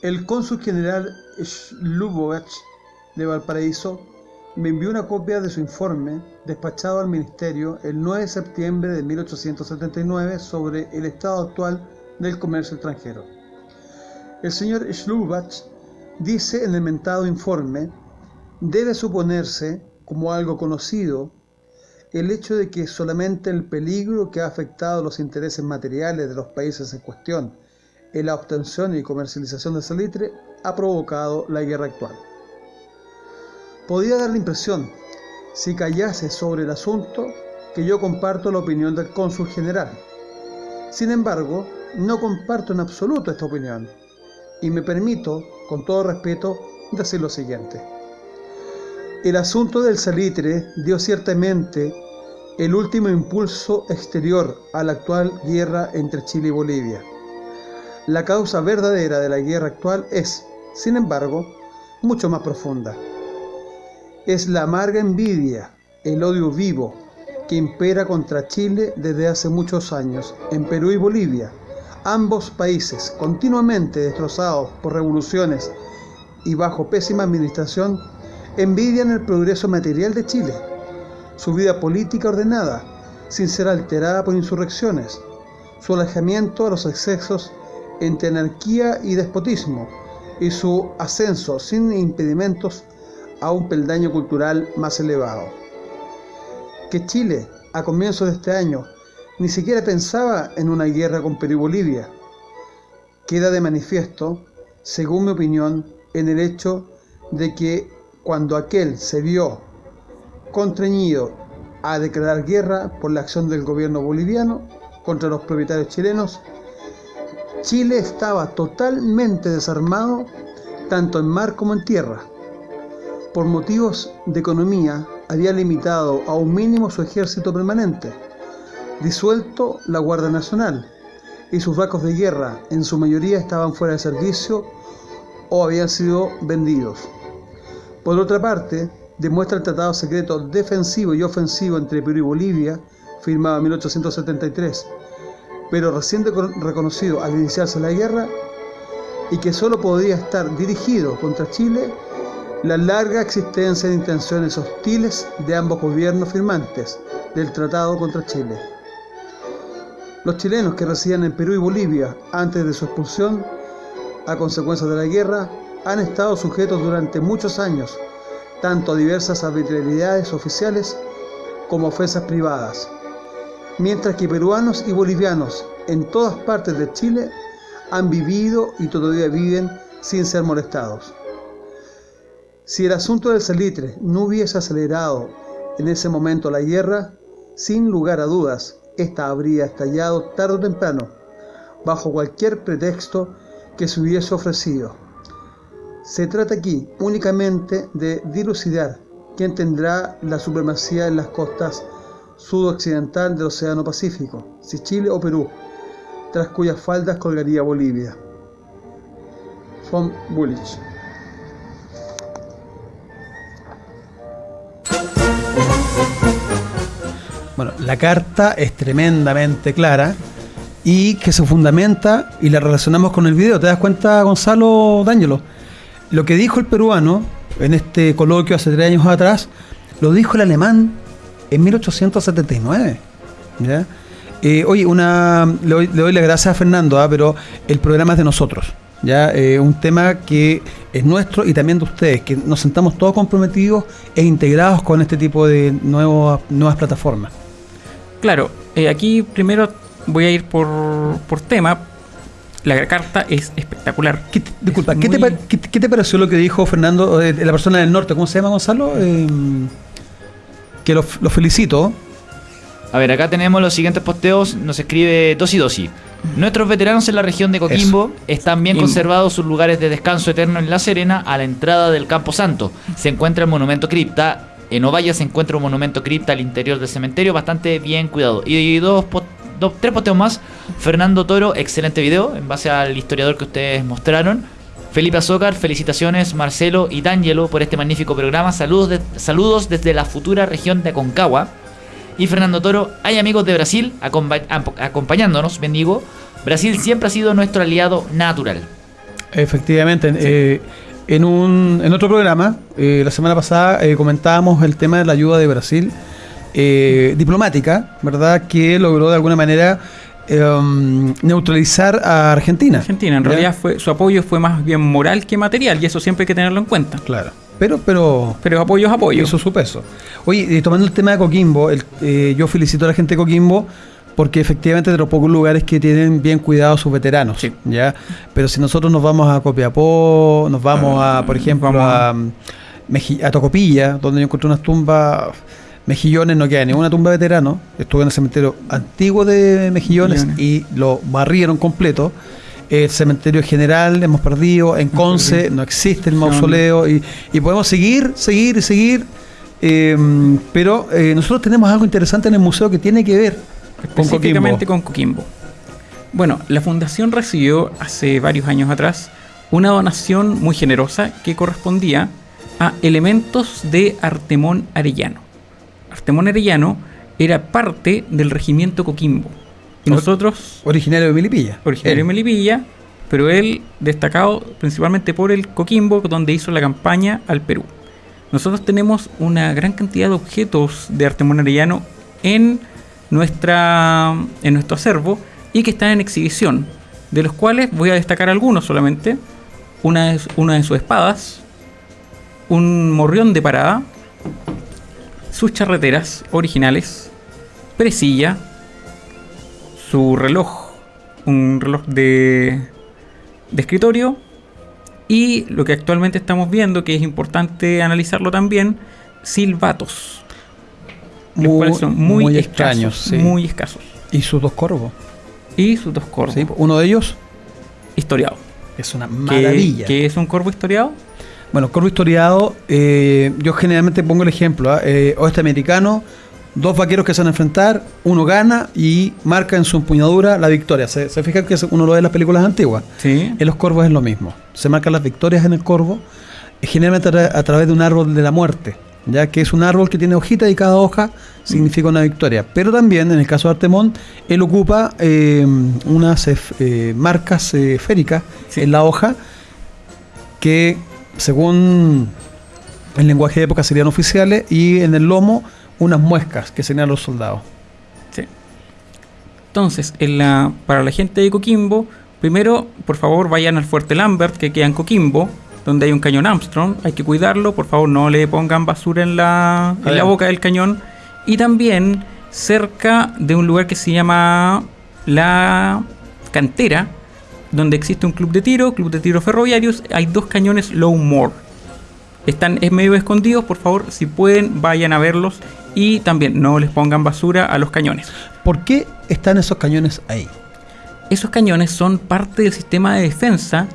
El cónsul general Schlubowitz de Valparaíso me envió una copia de su informe despachado al Ministerio el 9 de septiembre de 1879 sobre el estado actual del comercio extranjero. El señor Schlubach dice en el mentado informe, debe suponerse como algo conocido el hecho de que solamente el peligro que ha afectado los intereses materiales de los países en cuestión en la obtención y comercialización de salitre ha provocado la guerra actual. Podía dar la impresión, si callase sobre el asunto, que yo comparto la opinión del cónsul general. Sin embargo, no comparto en absoluto esta opinión y me permito, con todo respeto, decir lo siguiente. El asunto del salitre dio ciertamente el último impulso exterior a la actual guerra entre Chile y Bolivia. La causa verdadera de la guerra actual es, sin embargo, mucho más profunda es la amarga envidia, el odio vivo que impera contra Chile desde hace muchos años en Perú y Bolivia, ambos países continuamente destrozados por revoluciones y bajo pésima administración, envidian el progreso material de Chile, su vida política ordenada, sin ser alterada por insurrecciones, su alejamiento a los excesos entre anarquía y despotismo, y su ascenso sin impedimentos a un peldaño cultural más elevado. Que Chile, a comienzos de este año, ni siquiera pensaba en una guerra con Perú y Bolivia, queda de manifiesto, según mi opinión, en el hecho de que cuando aquel se vio a declarar guerra por la acción del gobierno boliviano contra los propietarios chilenos, Chile estaba totalmente desarmado tanto en mar como en tierra por motivos de economía, había limitado a un mínimo su ejército permanente, disuelto la Guardia Nacional y sus barcos de guerra en su mayoría estaban fuera de servicio o habían sido vendidos. Por otra parte, demuestra el tratado secreto defensivo y ofensivo entre Perú y Bolivia, firmado en 1873, pero recién reconocido al iniciarse la guerra, y que solo podía estar dirigido contra Chile la larga existencia de intenciones hostiles de ambos gobiernos firmantes del tratado contra Chile. Los chilenos que residían en Perú y Bolivia antes de su expulsión, a consecuencia de la guerra, han estado sujetos durante muchos años tanto a diversas arbitrariedades oficiales como ofensas privadas, mientras que peruanos y bolivianos en todas partes de Chile han vivido y todavía viven sin ser molestados. Si el asunto del salitre no hubiese acelerado en ese momento la guerra, sin lugar a dudas, esta habría estallado tarde o temprano, bajo cualquier pretexto que se hubiese ofrecido. Se trata aquí únicamente de dilucidar quién tendrá la supremacía en las costas sudoccidental del Océano Pacífico, si Chile o Perú, tras cuyas faldas colgaría Bolivia. Von Bullich. Bueno, la carta es tremendamente clara y que se fundamenta y la relacionamos con el video. ¿Te das cuenta, Gonzalo D'Angelo? Lo que dijo el peruano en este coloquio hace tres años atrás, lo dijo el alemán en 1879. Eh, oye, una, le, doy, le las gracias a Fernando, ¿ah? pero el programa es de nosotros. ¿ya? Eh, un tema que es nuestro y también de ustedes, que nos sentamos todos comprometidos e integrados con este tipo de nuevas plataformas.
Claro, eh, aquí primero voy a ir por, por tema. La carta es espectacular.
disculpa, ¿qué, te, pareció lo que dijo Fernando, eh, la persona del norte? ¿Cómo se llama Gonzalo? Eh, que lo, felicito.
A ver, acá tenemos los siguientes posteos. Nos escribe Dosi Dosi. Nuestros veteranos en la región de Coquimbo están bien conservados sus lugares de descanso eterno en La Serena a la entrada del Campo Santo. Se encuentra el monumento cripta en Ovalle se encuentra un monumento cripta al interior del cementerio, bastante bien cuidado. Y dos, tres posteos más. Fernando Toro, excelente video, en base al historiador que ustedes mostraron. Felipe Azócar, felicitaciones Marcelo y D'Angelo por este magnífico programa. Saludos, saludos desde la futura región de Aconcagua. Y Fernando Toro, hay amigos de Brasil acompañándonos, bendigo. Brasil siempre ha sido nuestro aliado natural.
Efectivamente, eh, en, un, en otro programa, eh, la semana pasada, eh, comentábamos el tema de la ayuda de Brasil eh, diplomática, ¿verdad? Que logró de alguna manera em, neutralizar a Argentina.
Argentina, en realidad fue, su apoyo fue más bien moral que material y eso siempre hay que tenerlo en cuenta.
Claro. Pero, pero,
pero apoyo es apoyo.
Hizo su peso. Oye, tomando el tema de Coquimbo, yo felicito a la gente de Coquimbo porque efectivamente de los pocos lugares que tienen bien cuidados sus veteranos, ¿ya? Pero si nosotros nos vamos a Copiapó, nos vamos a, por ejemplo, a, a, Tocopilla, donde yo encontré unas tumbas Mejillones no queda ninguna tumba de veterano. Estuve en el cementerio antiguo de Mejillones y lo barrieron completo. El cementerio general hemos perdido. En Conce no existe el mausoleo. Y, podemos seguir, seguir y seguir. Eh, pero eh, nosotros tenemos algo interesante en el museo que tiene que ver
específicamente con Coquimbo. Bueno, la fundación recibió hace varios años atrás una donación muy generosa que correspondía a elementos de Artemón Arellano. Artemón Arellano era parte del regimiento Coquimbo. Y nosotros...
Originario de Melipilla.
Originario de Melipilla, pero él destacado principalmente por el Coquimbo, donde hizo la campaña al Perú. Nosotros tenemos una gran cantidad de objetos de Artemón Arellano en nuestra, en nuestro acervo y que están en exhibición, de los cuales voy a destacar algunos solamente. Una una de sus espadas, un morrión de parada, sus charreteras originales, presilla, su reloj, un reloj de, de escritorio y lo que actualmente estamos viendo, que es importante analizarlo también, silbatos
muy, son muy, extraños,
muy escasos.
¿Y sus dos corvos?
Y sus dos corvos.
uno de ellos
historiado.
Es una maravilla.
¿Qué, es un corvo historiado?
Bueno, corvo historiado, eh, yo generalmente pongo el ejemplo, ¿ah? eh, oeste americano, dos vaqueros que se van a enfrentar, uno gana y marca en su empuñadura la victoria. ¿Se, se fijan que uno lo ve en las películas antiguas?
Sí.
En los corvos es lo mismo. Se marcan las victorias en el corvo, generalmente a, tra- a través de un árbol de la muerte, ya que es un árbol que tiene hojitas y cada hoja significa una victoria. Pero también, en el caso de Artemón, él ocupa eh, unas eh, marcas eh, esféricas
Sí.
en la hoja que, según el lenguaje de época, serían oficiales y en el lomo unas muescas que serían los soldados.
Sí. Entonces, en la, para la gente de Coquimbo, primero, por favor, vayan al Fuerte Lambert, que queda en Coquimbo, donde hay un cañón Armstrong. Hay que cuidarlo, por favor, no le pongan basura en la, en la boca del cañón. Y también cerca de un lugar que se llama La Cantera, donde existe un club de tiro, club de tiro ferroviarios, hay dos cañones Low More. Están es medio escondidos, por favor, si pueden, vayan a verlos. Y también no les pongan basura a los cañones.
¿Por qué están esos cañones ahí?
Esos cañones son parte del sistema de defensa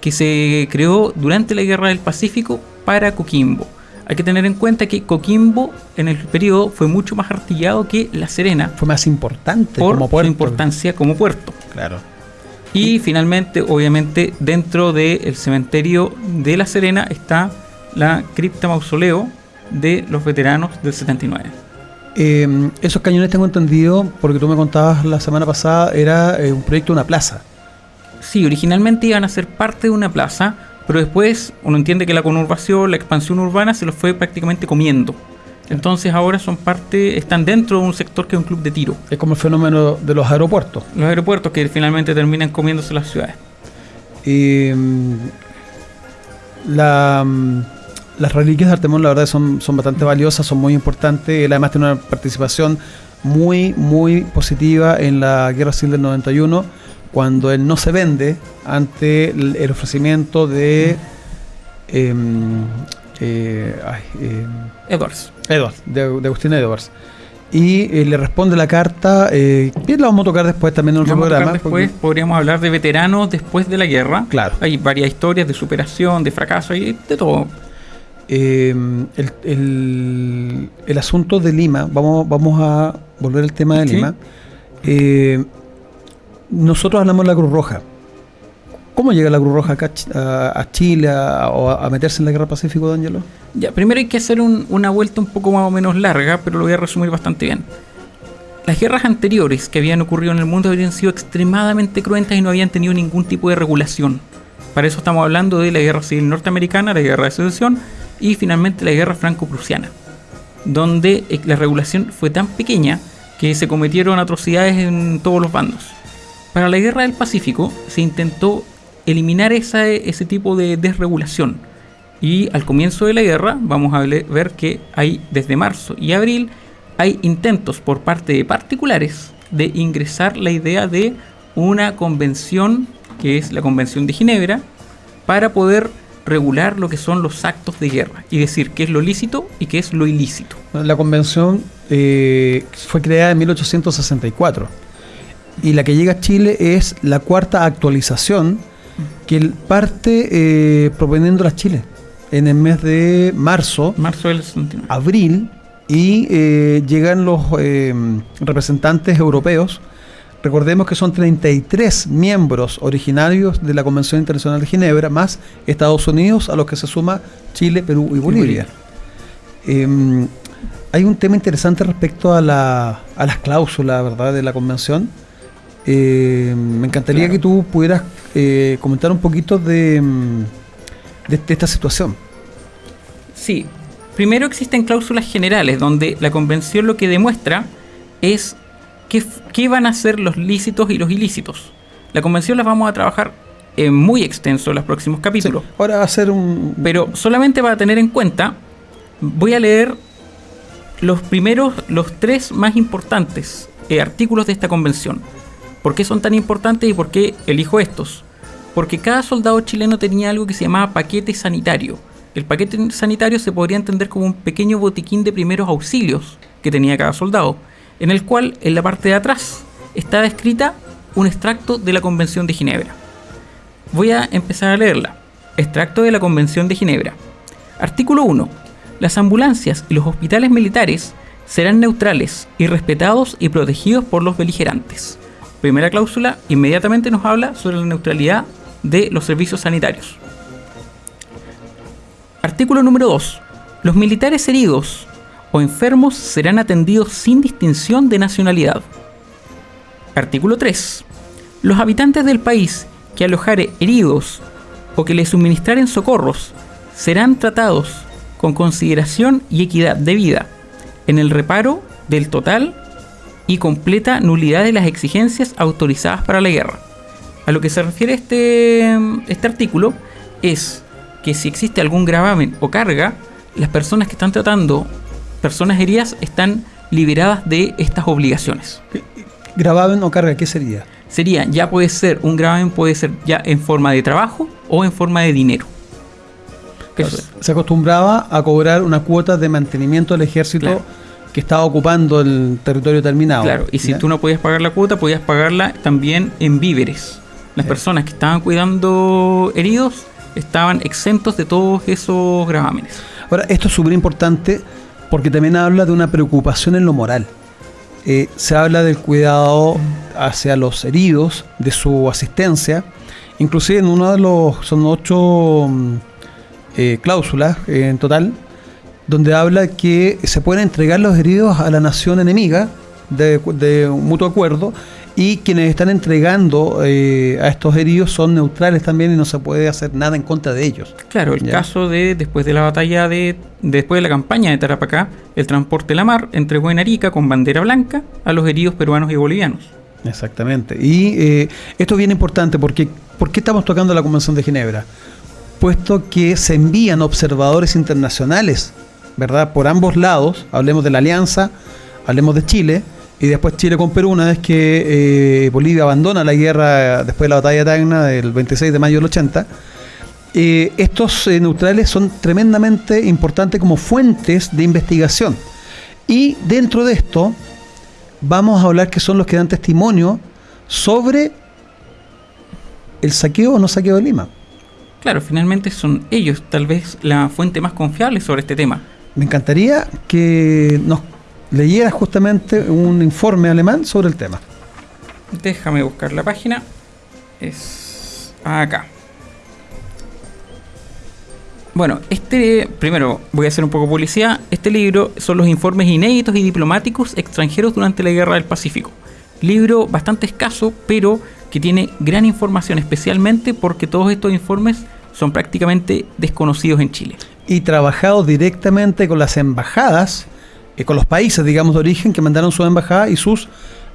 que se creó durante la Guerra del Pacífico para Coquimbo. Hay que tener en cuenta que Coquimbo en el periodo fue mucho más artillado que La Serena
Fue más importante
por
como
su
puerto.
importancia como puerto.
Claro.
Y finalmente, obviamente, dentro del cementerio de La Serena está la cripta mausoleo de los veteranos del 79.
Eh, esos cañones tengo entendido, porque tú me contabas la semana pasada, era eh, un proyecto de una plaza.
Sí, originalmente iban a ser parte de una plaza, pero después uno entiende que la conurbación, la expansión urbana se los fue prácticamente comiendo. Entonces ahora son parte, están dentro de un sector que es un club de tiro.
Es como el fenómeno de los aeropuertos.
Los aeropuertos que finalmente terminan comiéndose las ciudades.
Eh, la, mm, las reliquias de Artemón, la verdad, son, son bastante valiosas, son muy importantes. Él además tiene una participación muy, muy positiva en la Guerra Civil del 91, cuando él no se vende ante el, el ofrecimiento de. em, eh, ay, em,
Edwards.
Edwards, de, de Agustín Edwards. Y eh, le responde la carta, eh, que la vamos a tocar después también en otro programa.
después
porque-
podríamos hablar de veteranos después de la guerra.
Claro.
Hay varias historias de superación, de fracaso y de todo.
Eh, el, el- el asunto de Lima, vamos, vamos a volver al tema de
Sí.
Lima. Eh, nosotros hablamos de la Cruz Roja. ¿Cómo llega la Cruz Roja acá a a, a Chile a, o a meterse en la Guerra Pacífico, D'Angelo?
Ya, primero hay que hacer un- una vuelta un poco más o menos larga, pero lo voy a resumir bastante bien. Las guerras anteriores que habían ocurrido en el mundo habían sido extremadamente cruentas y no habían tenido ningún tipo de regulación. Para eso estamos hablando de la guerra civil norteamericana, la guerra de secesión y finalmente la guerra franco-prusiana, donde eh, la regulación fue tan pequeña que se cometieron atrocidades en todos los bandos. Para la guerra del Pacífico se intentó eliminar ese tipo de desregulación. Y al comienzo de la guerra vamos a ver que hay desde marzo y abril hay intentos por parte de particulares de ingresar la idea de una convención que es la Convención de Ginebra para poder regular lo que son los actos de guerra y decir qué es lo lícito y qué es lo ilícito.
La convención eh, fue creada en 1864 y la que llega a Chile es la cuarta actualización que parte eh, proponiendo a Chile en el mes de marzo,
Marzo del 69.
abril y eh, llegan los eh, representantes europeos. Recordemos que son 33 miembros originarios de la Convención Internacional de Ginebra, más Estados Unidos, a los que se suma Chile, Perú y Bolivia. Eh, hay un tema interesante respecto a, la, a las cláusulas ¿verdad? de la convención. Eh, me encantaría
Claro.
que tú pudieras eh, comentar un poquito de, mm, de, de esta situación.
Sí, primero existen cláusulas generales donde la convención lo que demuestra es qué, van a ser los lícitos y los ilícitos. La convención las vamos a trabajar eh, muy extenso en los próximos capítulos.
Sí, ahora va a ser un...
Pero solamente para tener en cuenta, voy a leer los primeros, los tres más importantes eh, artículos de esta convención. ¿Por qué son tan importantes y por qué elijo estos? Porque cada soldado chileno tenía algo que se llamaba paquete sanitario. El paquete sanitario se podría entender como un pequeño botiquín de primeros auxilios que tenía cada soldado, en el cual en la parte de atrás estaba escrita un extracto de la Convención de Ginebra. Voy a empezar a leerla. Extracto de la Convención de Ginebra. Artículo 1. Las ambulancias y los hospitales militares serán neutrales y respetados y protegidos por los beligerantes. Primera cláusula inmediatamente nos habla sobre la neutralidad de los servicios sanitarios. Artículo número 2. Los militares heridos o enfermos serán atendidos sin distinción de nacionalidad. Artículo 3. Los habitantes del país que alojare heridos o que les suministraren socorros serán tratados con consideración y equidad de vida en el reparo del total y completa nulidad de las exigencias autorizadas para la guerra. A lo que se refiere este, este artículo es que si existe algún gravamen o carga, las personas que están tratando personas heridas están liberadas de estas obligaciones.
¿Gravamen o carga qué sería?
Sería, ya puede ser, un gravamen puede ser ya en forma de trabajo o en forma de dinero.
se acostumbraba a cobrar una cuota de mantenimiento del ejército que estaba ocupando el territorio terminado.
Claro, y si tú no podías pagar la cuota, podías pagarla también en víveres. Las personas que estaban cuidando heridos estaban exentos de todos esos gravámenes.
Ahora, esto es súper importante porque también habla de una preocupación en lo moral. Eh, se habla del cuidado hacia los heridos, de su asistencia. Inclusive en uno de los, son ocho mm, eh, cláusulas eh, en total, donde habla que se pueden entregar los heridos a la nación enemiga de, de un mutuo acuerdo y quienes están entregando eh, a estos heridos son neutrales también y no se puede hacer nada en contra de ellos.
Claro, el caso de después de la batalla de después de la campaña de Tarapacá, el transporte La Mar entregó en Arica con bandera blanca a los heridos peruanos y bolivianos.
Exactamente. Y eh, esto es bien importante porque ¿por qué estamos tocando la Convención de Ginebra? Puesto que se envían observadores internacionales ¿verdad? Por ambos lados, hablemos de la alianza, hablemos de Chile, y después Chile con Perú, una vez que eh, Bolivia abandona la guerra después de la batalla de Tacna del 26 de mayo del 80, eh, estos eh, neutrales son tremendamente importantes como fuentes de investigación. Y dentro de esto, vamos a hablar que son los que dan testimonio sobre el saqueo o no saqueo de Lima.
Claro, finalmente son ellos tal vez la fuente más confiable sobre este tema
me encantaría que nos leyeras justamente un informe alemán sobre el tema.
Déjame buscar la página. Es acá. Bueno, este, primero voy a hacer un poco publicidad. Este libro son los informes inéditos y diplomáticos extranjeros durante la Guerra del Pacífico. Libro bastante escaso, pero que tiene gran información, especialmente porque todos estos informes son prácticamente desconocidos en Chile
y trabajado directamente con las embajadas, eh, con los países, digamos, de origen que mandaron su embajada y sus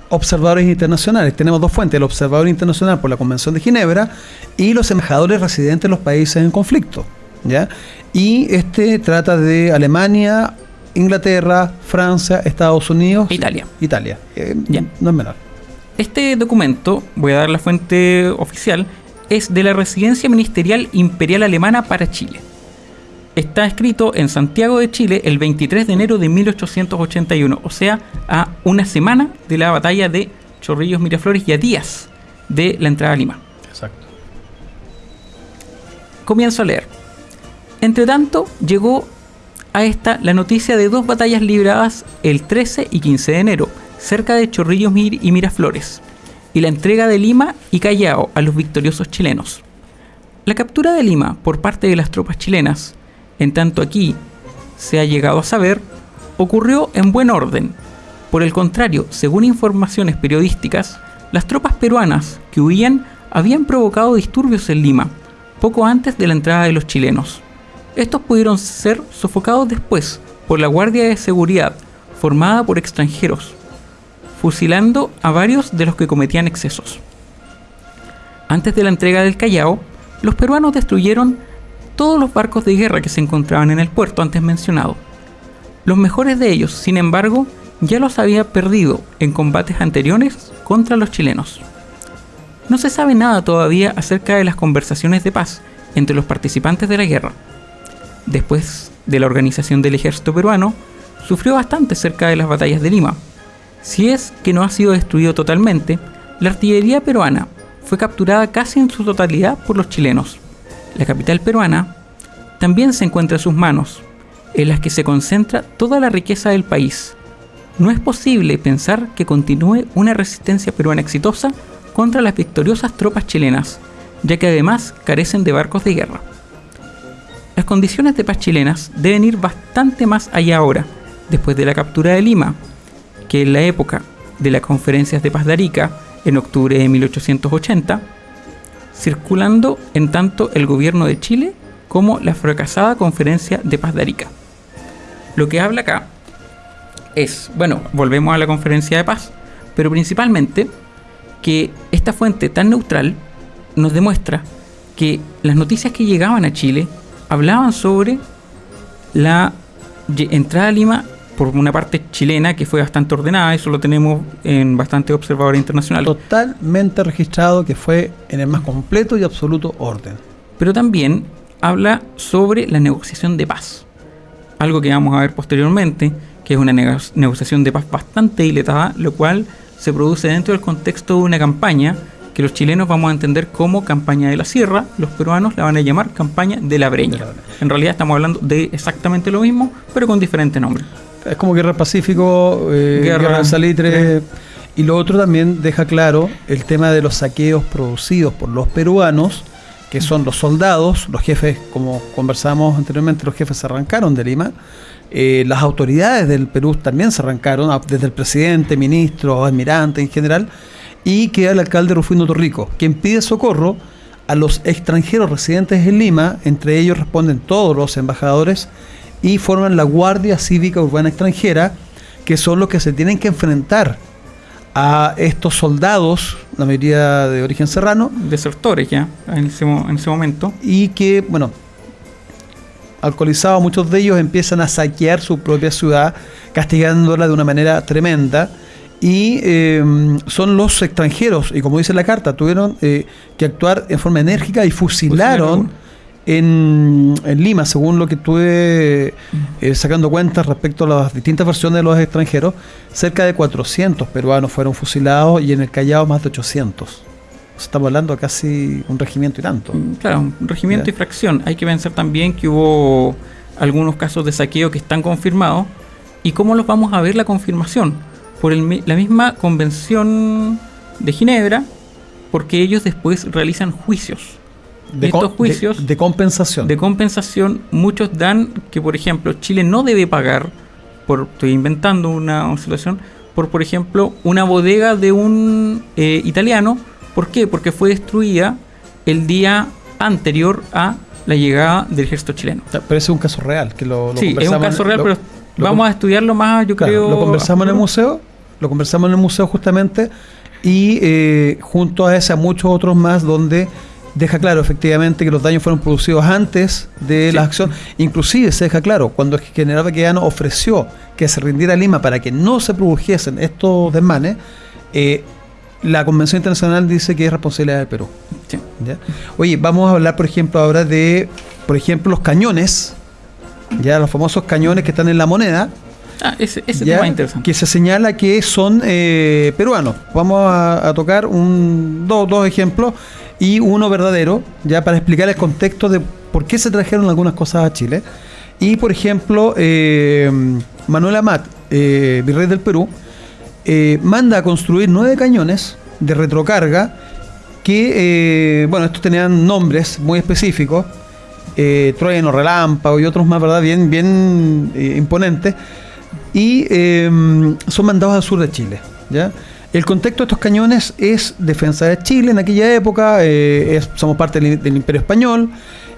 observadores internacionales. Tenemos dos fuentes, el observador internacional por la Convención de Ginebra y los embajadores residentes en los países en conflicto. ¿ya? Y este trata de Alemania, Inglaterra, Francia, Estados Unidos.
Italia.
Italia. Eh, no es menor.
Este documento, voy a dar la fuente oficial, es de la Residencia Ministerial Imperial Alemana para Chile está escrito en Santiago de Chile el 23 de enero de 1881, o sea, a una semana de la batalla de Chorrillos Miraflores y a días de la entrada a Lima.
Exacto.
Comienzo a leer. Entre tanto, llegó a esta la noticia de dos batallas libradas el 13 y 15 de enero, cerca de Chorrillos y Miraflores, y la entrega de Lima y Callao a los victoriosos chilenos. La captura de Lima por parte de las tropas chilenas en tanto aquí se ha llegado a saber, ocurrió en buen orden. Por el contrario, según informaciones periodísticas, las tropas peruanas que huían habían provocado disturbios en Lima, poco antes de la entrada de los chilenos. Estos pudieron ser sofocados después por la Guardia de Seguridad, formada por extranjeros, fusilando a varios de los que cometían excesos. Antes de la entrega del Callao, los peruanos destruyeron todos los barcos de guerra que se encontraban en el puerto antes mencionado. Los mejores de ellos, sin embargo, ya los había perdido en combates anteriores contra los chilenos. No se sabe nada todavía acerca de las conversaciones de paz entre los participantes de la guerra. Después de la organización del ejército peruano, sufrió bastante cerca de las batallas de Lima. Si es que no ha sido destruido totalmente, la artillería peruana fue capturada casi en su totalidad por los chilenos la capital peruana, también se encuentra en sus manos, en las que se concentra toda la riqueza del país, no es posible pensar que continúe una resistencia peruana exitosa contra las victoriosas tropas chilenas, ya que además carecen de barcos de guerra. Las condiciones de paz chilenas deben ir bastante más allá ahora, después de la captura de Lima, que en la época de las conferencias de paz de Arica, en octubre de 1880, circulando en tanto el gobierno de Chile como la fracasada conferencia de paz de Arica. Lo que habla acá es, bueno, volvemos a la conferencia de paz, pero principalmente que esta fuente tan neutral nos demuestra que las noticias que llegaban a Chile hablaban sobre la entrada a Lima por una parte chilena que fue bastante ordenada, eso lo tenemos en bastante observadores internacionales.
Totalmente registrado que fue en el más completo y absoluto orden.
Pero también habla sobre la negociación de paz, algo que vamos a ver posteriormente, que es una negociación de paz bastante diletada, lo cual se produce dentro del contexto de una campaña que los chilenos vamos a entender como campaña de la sierra, los peruanos la van a llamar campaña de la breña. En realidad estamos hablando de exactamente lo mismo, pero con diferente nombre.
Es como Guerra Pacífico, eh, Guerra, Salitre. Y lo otro también deja claro el tema de los saqueos producidos por los peruanos, que son los soldados, los jefes, como conversamos anteriormente, los jefes se arrancaron de Lima. Eh, las autoridades del Perú también se arrancaron, desde el presidente, ministro, almirante en general, y queda el alcalde Rufino Torrico, quien pide socorro a los extranjeros residentes en Lima, entre ellos responden todos los embajadores y forman la Guardia Cívica Urbana Extranjera, que son los que se tienen que enfrentar a estos soldados, la mayoría de origen serrano.
Desertores ya, en ese, en ese momento.
Y que, bueno, alcoholizados muchos de ellos empiezan a saquear su propia ciudad, castigándola de una manera tremenda y eh, son los extranjeros, y como dice la carta, tuvieron eh, que actuar en forma enérgica y fusilaron en, Lima, según lo que estuve eh, sacando cuentas respecto a las distintas versiones de los extranjeros, cerca de 400 peruanos fueron fusilados y en el Callao más de 800. Estamos hablando de casi un regimiento y tanto. Mm,
claro, un regimiento y fracción. Hay que pensar también que hubo algunos casos de saqueo que están confirmados. ¿Y cómo los vamos a ver la confirmación? por la misma convención de Ginebra, porque ellos después realizan juicios.
De estos juicios de, compensación.
De compensación, muchos dan que, por ejemplo, Chile no debe pagar, por estoy inventando una situación, por, por ejemplo, una bodega de un eh, italiano. ¿Por qué? Porque fue destruida el día anterior a la llegada del ejército chileno.
Pero ese es un caso real, que lo,
Sí, es un caso real, pero vamos a estudiarlo más, yo creo.
Lo conversamos en el museo lo conversamos en el museo justamente, y eh, junto a ese a muchos otros más donde deja claro efectivamente que los daños fueron producidos antes de la acción. Inclusive se deja claro, cuando el general Baquedano ofreció que se rindiera Lima para que no se produjesen estos desmanes, eh, la Convención Internacional dice que es responsabilidad del Perú. Oye, vamos a hablar, por ejemplo, ahora de, por ejemplo, los cañones, ya los famosos cañones que están en la moneda,
Ah, ese, tema interesante.
Que se señala que son eh, peruanos. Vamos a, tocar un, dos, ejemplos y uno verdadero, ya para explicar el contexto de por qué se trajeron algunas cosas a Chile. Y por ejemplo, eh, Manuel Amat, eh, virrey del Perú, manda a construir nueve cañones de retrocarga que, bueno, estos tenían nombres muy específicos, eh, Troyano Relámpago y otros más, ¿verdad? Bien, bien imponentes y son mandados al sur de Chile. ¿ya? El contexto de estos cañones es defensa de Chile en aquella época, eh, somos parte del, Imperio Español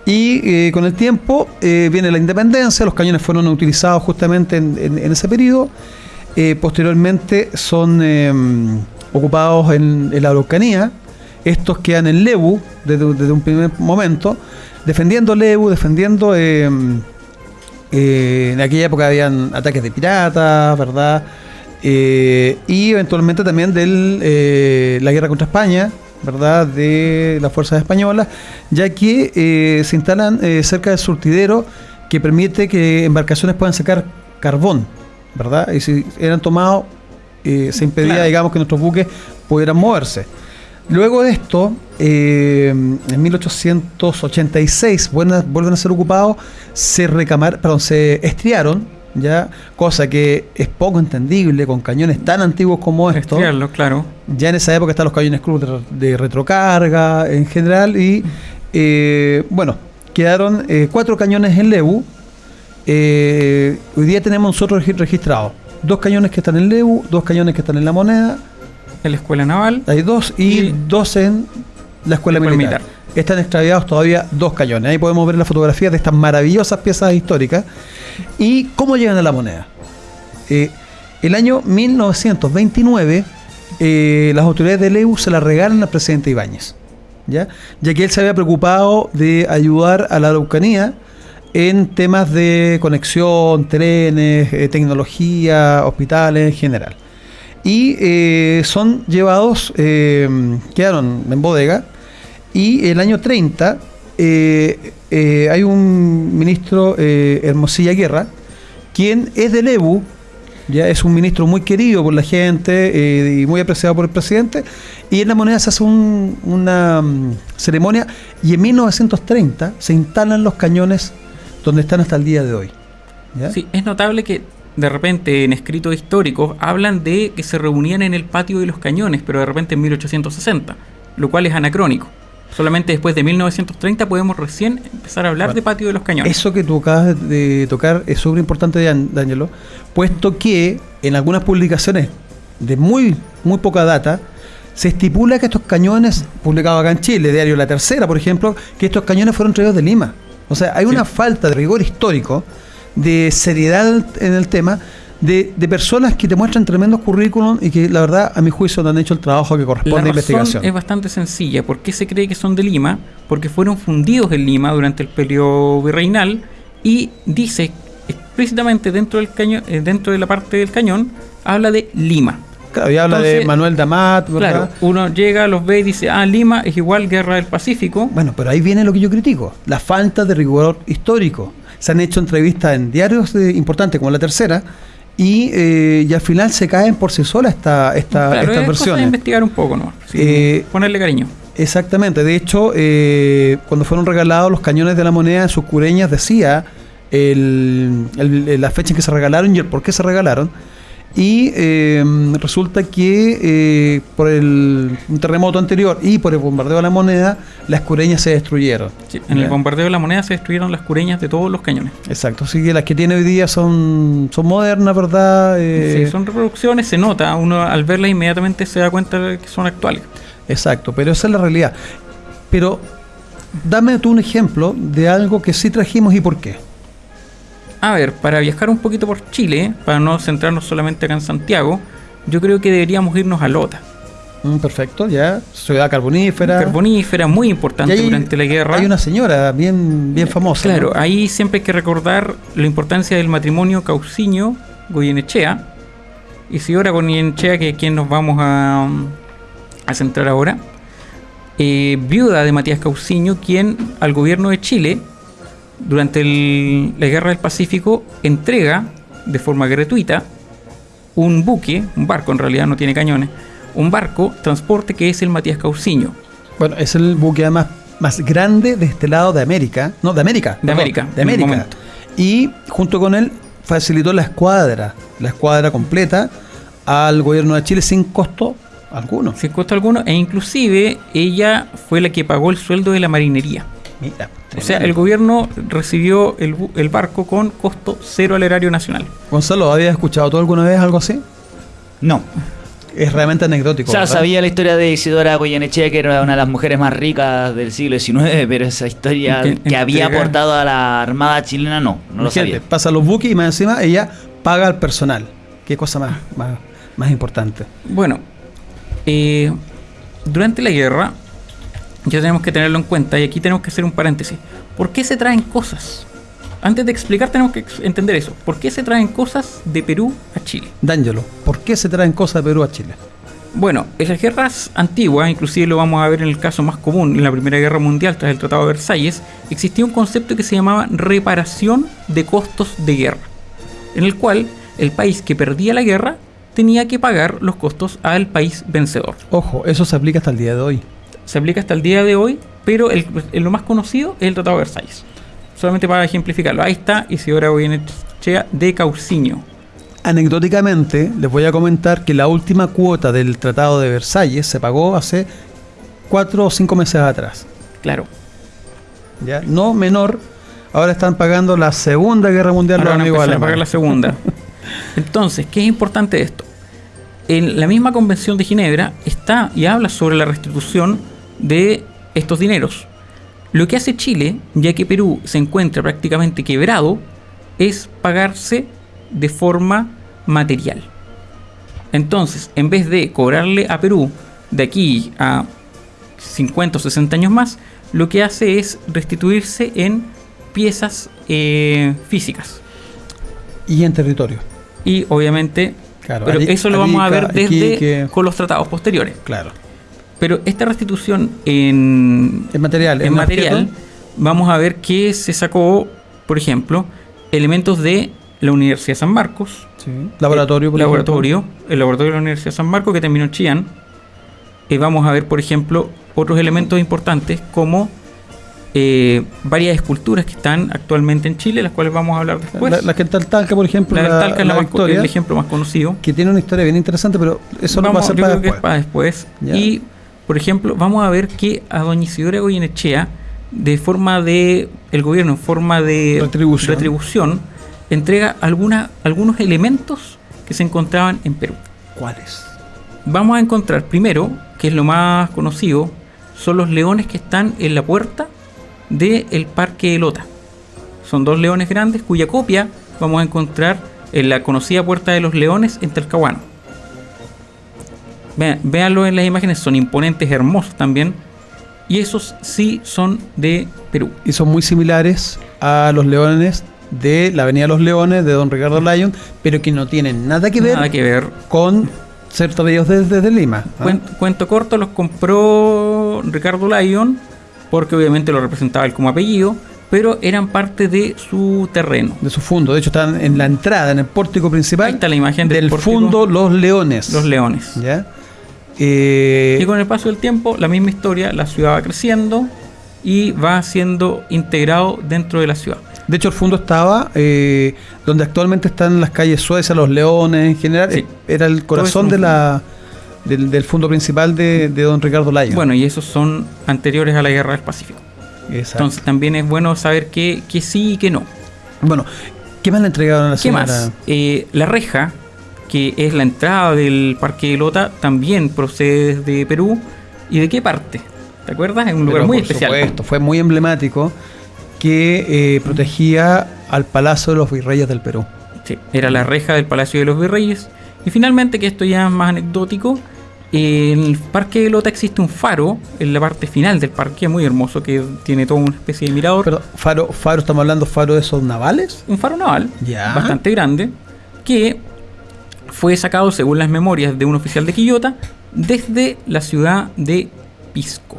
y eh, con el tiempo eh, viene la independencia, los cañones fueron utilizados justamente en, ese periodo, posteriormente son em, ocupados en, la Araucanía, estos quedan en Lebu desde, desde un primer momento, defendiendo Lebu, defendiendo em, en aquella época habían ataques de piratas, ¿verdad? Eh, y eventualmente también de eh, la guerra contra España, ¿verdad? De las fuerzas españolas, ya que se instalan cerca del surtidero que permite que embarcaciones puedan sacar carbón, ¿verdad? Y si eran tomados, se impedía, digamos, que nuestros buques pudieran moverse. Luego de esto, eh, en 1886 vuelven a, ser ocupados, se recamar, perdón, se estriaron, ya cosa que es poco entendible con cañones tan antiguos como estos.
claro.
Ya en esa época están los cañones cruz de, retrocarga en general y eh, bueno, quedaron eh, cuatro cañones en Lebu. Eh, hoy día tenemos nosotros registrados dos cañones que están en Lebu, dos cañones que están en la moneda.
En la escuela naval.
Hay dos y, dos en la escuela militar. Están extraviados todavía dos cañones. Ahí podemos ver la fotografía de estas maravillosas piezas históricas. ¿Y cómo llegan a la moneda? Eh, el año 1929, eh, las autoridades de Lebu se la regalan al presidente Ibáñez. ¿ya? ya que él se había preocupado de ayudar a la Araucanía en temas de conexión, trenes, eh, tecnología, hospitales en general. Y eh, son llevados, eh, quedaron en bodega, y el año 30 hay un ministro, Hermosilla Guerra, quien es del EBU, ya es un ministro muy querido por la gente y muy apreciado por el presidente, y en la moneda se hace una mm, ceremonia y en 1930 se instalan los cañones donde están hasta el día de hoy.
Sí, es notable que de repente en escritos históricos hablan de que se reunían en el patio de los cañones, pero de repente en 1860, lo cual es anacrónico. Solamente después de 1930 podemos recién empezar a hablar de patio de los cañones.
Eso que tú acabas de tocar es súper importante, Danielo, puesto que en algunas publicaciones de muy, muy poca data, se estipula que estos cañones, publicados acá en Chile, diario La Tercera, por ejemplo, que estos cañones fueron traídos de Lima. O sea, hay una falta de rigor histórico, de seriedad en el tema, de, personas que te muestran tremendos currículums y que la verdad, a mi juicio, no han hecho el trabajo que corresponde a la investigación.
Es bastante sencilla. ¿Por qué se cree que son de Lima? Porque fueron fundidos en Lima durante el periodo virreinal y dice explícitamente dentro del cañón, eh, dentro de la parte del cañón, habla de Lima.
Claro, y habla de Manuel Damat,
¿verdad? Claro, uno llega, los ve y dice, ah, Lima es igual Guerra del Pacífico.
Bueno, pero ahí viene lo que yo critico, la falta de rigor histórico. Se han hecho entrevistas en diarios importantes como La Tercera, y, eh, y, al final se caen por sí solas esta, esta, claro, estas es versiones. Cosa
investigar un poco, ¿no? Eh, ponerle cariño.
Exactamente. De hecho, eh, cuando fueron regalados los cañones de la moneda en sus cureñas decía el, la fecha en que se regalaron y el por qué se regalaron. Y em, resulta que eh, por el un terremoto anterior y por el bombardeo de la moneda, las cureñas se destruyeron.
en el bombardeo de la moneda se destruyeron las cureñas de todos los cañones.
Exacto, así que las que tiene hoy día son, son modernas, ¿verdad?
Eh, sí, son reproducciones, se nota, uno al verlas inmediatamente se da cuenta de que son actuales.
Exacto, pero esa es la realidad. Pero dame tú un ejemplo de algo que sí trajimos y por qué.
A ver, para viajar un poquito por Chile, para no centrarnos solamente acá en Santiago, yo creo que deberíamos irnos a Lota.
Mm, perfecto, ya. Ciudad carbonífera.
Carbonífera, muy importante durante la guerra.
Hay una señora bien, bien famosa.
Claro, ahí siempre hay que recordar la importancia del matrimonio Cauciño-Goyenechea. Y señora Goyenechea, que es quien nos vamos a, a centrar ahora, eh, viuda de Matías Cauciño, quien al gobierno de Chile durante la Guerra del Pacífico entrega de forma gratuita un buque, un barco en realidad no tiene cañones, un barco transporte que es el Matías Cauciño.
Bueno, es el buque además más grande de este lado de América, no, de América,
de América,
de América. Y junto con él facilitó la escuadra, la escuadra completa al gobierno de Chile sin costo alguno.
Sin costo alguno e inclusive ella fue la que pagó el sueldo de la marinería. Mira, o sea, el gobierno recibió el, barco con costo cero al erario nacional.
Gonzalo, ¿habías escuchado tú alguna vez algo así?
No.
Es realmente anecdótico.
O sea, sabía la historia de Isidora Goyenechea, que era una de las mujeres más ricas del siglo XIX, (laughs) pero esa historia que había aportado a la Armada chilena no, no lo sabía.
Pasa los buques y más encima ella paga al personal. Qué cosa más, más, importante.
Bueno, eh, durante la guerra, ya tenemos que tenerlo en cuenta y aquí tenemos que hacer un paréntesis. ¿Por qué se traen cosas? Antes de explicar tenemos que entender eso. ¿Por qué se traen cosas de Perú a Chile?
Dángelo, ¿por qué se traen cosas de Perú a Chile?
Bueno, en las guerras antiguas, inclusive lo vamos a ver en el caso más común, en la Primera Guerra Mundial tras el Tratado de Versalles, existía un concepto que se llamaba reparación de costos de guerra, en el cual el país que perdía la guerra tenía que pagar los costos al país vencedor.
Ojo, eso se aplica hasta el día de hoy
se aplica hasta el día de hoy, pero el, lo más conocido es el Tratado de Versalles. solamente para ejemplificarlo. Ahí está Isidora Goyenechea de Cauciño.
Anecdóticamente, les voy a comentar que la última cuota del Tratado de Versalles se pagó hace cuatro o cinco meses atrás.
Claro.
¿Ya? No menor, ahora están pagando la Segunda Guerra Mundial
Ahora
los
van a pagar la segunda. (laughs) Entonces, ¿qué es importante esto? En la misma Convención de Ginebra está y habla sobre la restitución de estos dineros. Lo que hace Chile, ya que Perú se encuentra prácticamente quebrado, es pagarse de forma material. Entonces, en vez de cobrarle a Perú de aquí a 50 o 60 años más, lo que hace es restituirse en piezas eh, físicas.
Y en territorio.
Y obviamente,
Claro,
pero eso lo vamos a ver desde con los tratados posteriores.
Claro.
Pero esta restitución en,
En material.
en material,
objeto,
vamos a ver que se sacó, por ejemplo, elementos de la Universidad de San Marcos,
sí. Laboratorio. por
el
ejemplo.
laboratorio, el laboratorio de la Universidad de San Marcos que terminó en Chillán. Y vamos a ver, por ejemplo, otros elementos importantes como eh, varias esculturas que están actualmente en Chile, las cuales vamos a hablar después.
La, la que está en Talca, por ejemplo,
La
la,
Talca es
la
más
Victoria,
el ejemplo más conocido.
que tiene una historia bien interesante, pero eso lo va a
Vamos,
hacer para después.
para después. Y, por ejemplo, vamos a ver que a doña Isidora Goyenechea, de forma de, el gobierno en forma de
Retribución.
retribución, entrega alguna, algunos elementos que se encontraban en Perú.
¿Cuáles?
Vamos a encontrar primero, que es lo más conocido, son los leones que están en la puerta del Parque de Lota. Son dos leones grandes cuya copia vamos a encontrar en la conocida Puerta de los Leones en Talcahuano. Vean, véanlo en las imágenes, son imponentes, hermosos también. Y esos sí son de Perú.
Y son muy similares a los leones de la Avenida Los Leones de Don Ricardo Lyon, pero que no tienen nada que ver
Nada que ver.
con ser traídos desde, desde Lima. ¿ah?
Cuen- cuento corto, los compró Ricardo Lyon, porque obviamente lo representaba él como apellido, pero eran parte de su terreno.
De su fondo. De hecho, están en la entrada, en el pórtico principal
Ahí está la imagen del
del fondo Los Leones.
Los leones.
¿Ya? Eh,
Y con el paso del tiempo, la misma historia, la ciudad va creciendo y va siendo integrado dentro de la ciudad.
de hecho, el fondo estaba eh, donde actualmente están las calles Suecia, Los Leones en general.
Sí.
eh, Era el corazón de la, del, del fondo principal de, de Don Ricardo Lyon.
Bueno, y esos son anteriores a la Guerra del Pacífico.
Exacto.
Entonces también es bueno saber que, que sí y que no.
bueno, ¿qué más le entregaron a la
¿Qué
señora?
más? Eh, la reja, que es la entrada del Parque de Lota, también procede desde Perú. ¿Y de qué parte? ¿Te acuerdas? Es un lugar
Pero
muy
por
especial.
supuesto, fue muy emblemático que eh, protegía al Palacio de los Virreyes del Perú.
Sí, era la reja del Palacio de los Virreyes. Y finalmente, que esto ya es más anecdótico, en el Parque de Lota existe un faro en la parte final del parque, muy hermoso, que tiene toda una especie de mirador.
Pero, faro, faro, estamos hablando faro de esos navales.
un faro naval
Ya.
bastante grande que fue sacado, según las memorias de un oficial de Quillota, desde la ciudad de Pisco.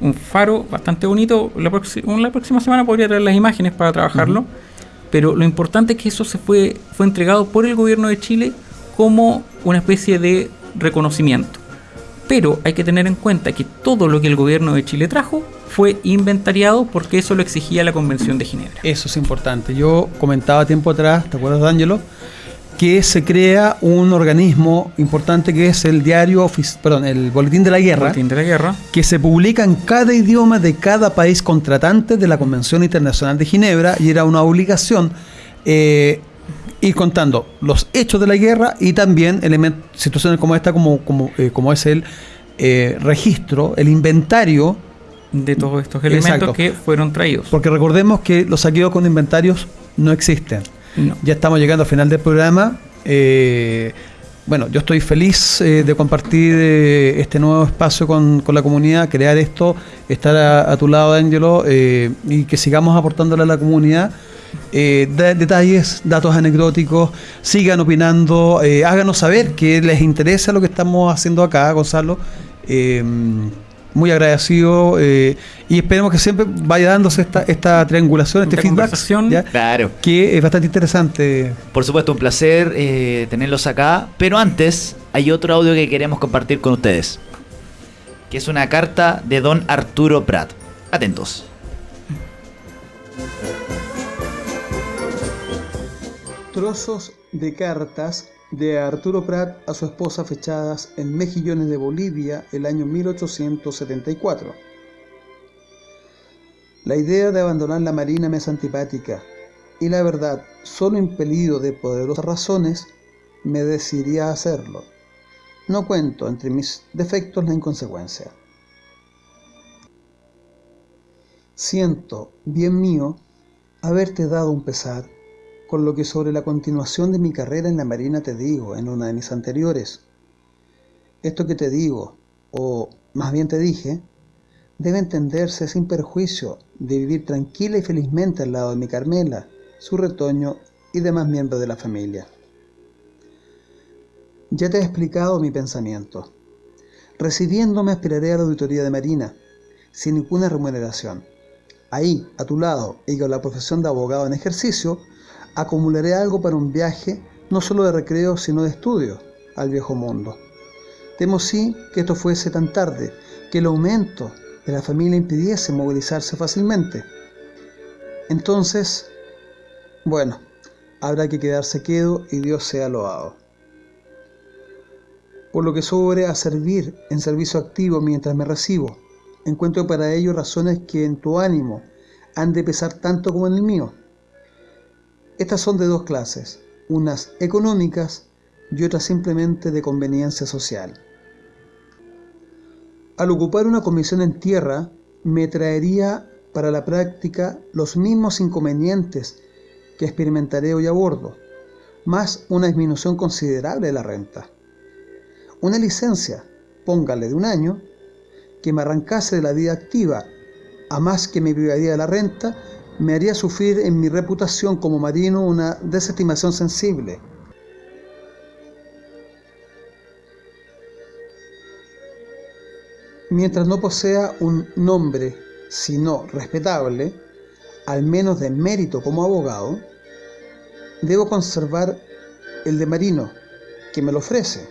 Un faro bastante bonito. La, la próxima semana podría traer las imágenes para trabajarlo. Pero lo importante es que eso se fue, fue entregado por el gobierno de Chile como una especie de reconocimiento. Pero hay que tener en cuenta que todo lo que el gobierno de Chile trajo fue inventariado porque eso lo exigía la Convención de Ginebra.
Eso es importante. Yo comentaba tiempo atrás, ¿te acuerdas, D'Angelo? Que se crea un organismo importante que es el diario, ofici- perdón, el Boletín de la Guerra,
Boletín de la guerra.
que se publica en cada idioma de cada país contratante de la Convención Internacional de Ginebra y era una obligación eh, ir contando los hechos de la guerra y también situaciones como esta, como, como, eh, como es el eh, registro, el inventario,
de todos estos elementos
Exacto.
que fueron traídos.
porque recordemos que los saqueos con inventarios no existen. Ya estamos llegando al final del programa. Eh, bueno, yo estoy feliz eh, de compartir eh, este nuevo espacio con, la comunidad, crear esto, estar a, tu lado, Ángelo, y que sigamos aportándole a la comunidad. de- detalles, datos anecdóticos, sigan opinando, háganos saber que les interesa lo que estamos haciendo acá, Gonzalo muy agradecido eh, y esperemos que siempre vaya dándose esta, esta triangulación, este feedback. ¿ya? Que es bastante interesante.
Por supuesto, un placer eh, tenerlos acá. Pero antes, hay otro audio que queremos compartir con ustedes. Que es una carta de don Arturo Prat. Atentos.
Trozos de cartas de Arturo Prat a su esposa fechadas en Mejillones de Bolivia el año 1874. La idea de abandonar la marina me es antipática y la verdad, solo impelido de poderosas razones, me decidí a hacerlo. No cuento entre mis defectos la inconsecuencia. Siento, bien mío, haberte dado un pesar, con lo que sobre la continuación de mi carrera en la Marina te digo en una de mis anteriores. Esto que te digo, o más bien te dije, debe entenderse sin perjuicio de vivir tranquila y felizmente al lado de mi Carmela, su retoño y demás miembros de la familia. Ya te he explicado mi pensamiento. Recibiéndome aspiraré a la auditoría de Marina, sin ninguna remuneración. Ahí, a tu lado, y con la profesión de abogado en ejercicio, acumularé algo para un viaje no solo de recreo, sino de estudio al viejo mundo. Temo sí que esto fuese tan tarde, que el aumento de la familia impidiese movilizarse fácilmente. Entonces, bueno, habrá que quedarse quedo y Dios sea loado. Por lo que sobre a servir en servicio activo mientras me recibo, encuentro para ello razones que en tu ánimo han de pesar tanto como en el mío. Estas son de dos clases, unas económicas y otras simplemente de conveniencia social. Al ocupar una comisión en tierra, me traería para la práctica los mismos inconvenientes que experimentaré hoy a bordo, más una disminución considerable de la renta. Una licencia, póngale de un año, que me arrancase de la vida activa, a más que me privaría de la renta, me haría sufrir en mi reputación como marino una desestimación sensible. Mientras no posea un nombre, sino respetable, al menos de mérito como abogado, debo conservar el de marino, que me lo ofrece,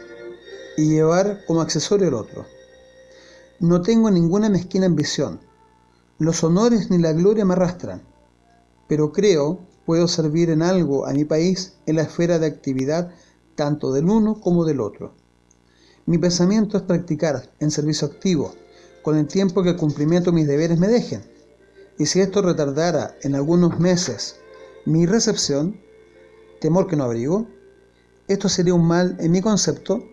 y llevar como accesorio el otro. No tengo ninguna mezquina ambición. Los honores ni la gloria me arrastran, pero creo puedo servir en algo a mi país en la esfera de actividad tanto del uno como del otro. Mi pensamiento es practicar en servicio activo, con el tiempo que cumplimiento de mis deberes me dejen. Y si esto retardara en algunos meses mi recepción, temor que no abrigo, esto sería un mal en mi concepto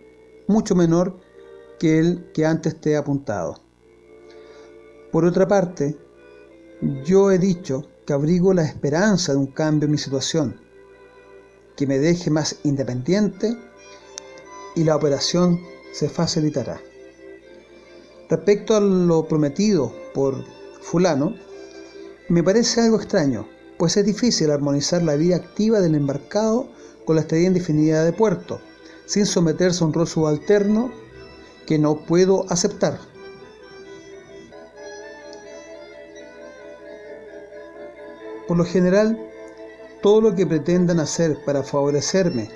mucho menor que el que antes te he apuntado. Por otra parte, yo he dicho que abrigo la esperanza de un cambio en mi situación, que me deje más independiente y la operación se facilitará. Respecto a lo prometido por fulano, me parece algo extraño, pues es difícil armonizar la vida activa del embarcado con la estadía indefinida de puerto, sin someterse a un rol subalterno que no puedo aceptar. Por lo general, todo lo que pretendan hacer para favorecerme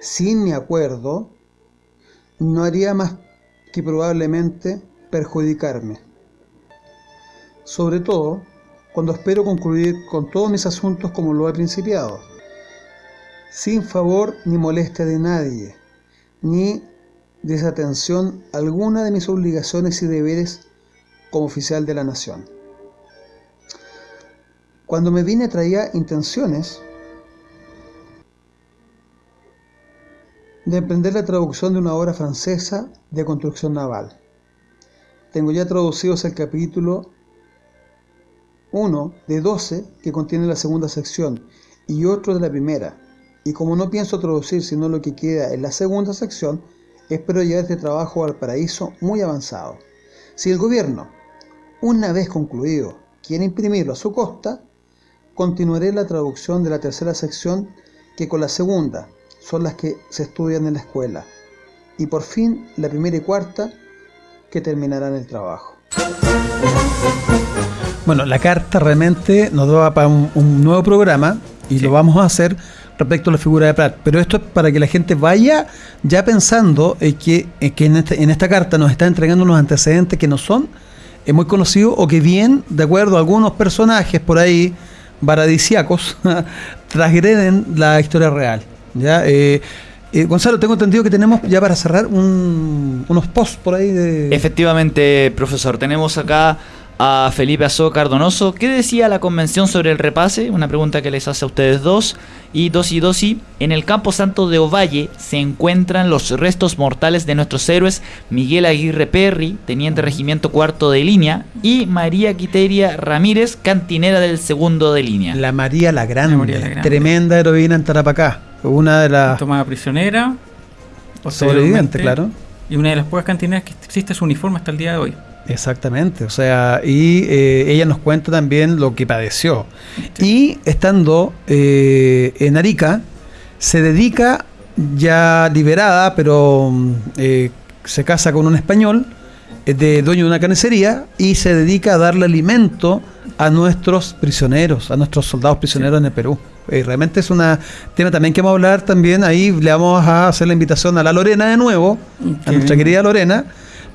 sin mi acuerdo no haría más que probablemente perjudicarme. Sobre todo cuando espero concluir con todos mis asuntos como lo he principiado, sin favor ni molestia de nadie, ni desatención alguna de mis obligaciones y deberes como oficial de la nación. Cuando me vine traía intenciones de emprender la traducción de una obra francesa de construcción naval. Tengo ya traducidos el capítulo 1 de 12 que contiene la segunda sección y otro de la primera. Y como no pienso traducir sino lo que queda en la segunda sección, espero llevar este trabajo al paraíso muy avanzado. Si el gobierno, una vez concluido, quiere imprimirlo a su costa, continuaré la traducción de la tercera sección que con la segunda son las que se estudian en la escuela y por fin la primera y cuarta que terminarán el trabajo. Bueno, la carta realmente nos da para un, nuevo programa y lo vamos a hacer respecto a la figura de Pratt. Pero esto es para que la gente vaya ya pensando que, que en, este, en, esta carta nos está entregando unos antecedentes que no son muy conocidos o que bien, de acuerdo a algunos personajes por ahí, paradisiacos (laughs) transgreden la historia real. ¿ya? Eh, eh, Gonzalo, tengo entendido que tenemos ya para cerrar unos posts por ahí de...
Efectivamente, profesor, tenemos acá a Felipe Azó Cardonoso. ¿Qué decía la convención sobre el repase? Una pregunta que les hace a ustedes dos. Y dos y dos y en el Campo Santo de Ovalle se encuentran los restos mortales de nuestros héroes Miguel Aguirre Perry, teniente regimiento cuarto de línea, y María Quiteria Ramírez, cantinera del segundo de línea.
La María la Grande, tremenda heroína en Tarapacá. Una de las...
Tomada prisionera.
Sobreviviente, claro.
Y una de las pocas cantineras que existe su uniforme hasta el día de hoy.
Exactamente, o sea, y eh, ella nos cuenta también lo que padeció. Y estando eh, en Arica, se dedica ya liberada, pero mm, eh, se casa con un español, de dueño de una carnicería, y se dedica a darle alimento a nuestros prisioneros, a nuestros soldados prisioneros en el Perú. realmente es un tema también que vamos a hablar también, ahí le vamos a hacer la invitación a la Lorena de nuevo, a nuestra querida Lorena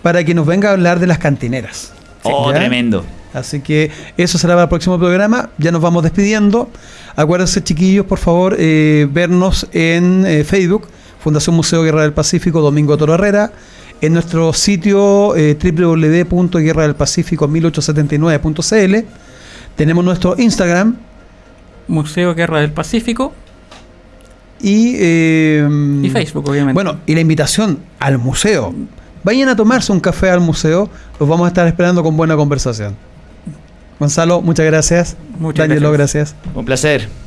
para que nos venga a hablar de las cantineras.
Oh, tremendo.
Así que eso será para el próximo programa. Ya nos vamos despidiendo. Acuérdense, chiquillos, por favor, eh, vernos en eh, Facebook, Fundación Museo Guerra del Pacífico, Domingo Toro Herrera, en nuestro sitio eh, www.guerradelpacifico1879.cl. Tenemos nuestro Instagram,
Museo Guerra del Pacífico.
Y,
y Facebook, obviamente.
Bueno, y la invitación al museo Vayan a tomarse un café al museo, los vamos a estar esperando con buena conversación. Gonzalo, muchas gracias.
Muchas gracias.
gracias.
Un placer.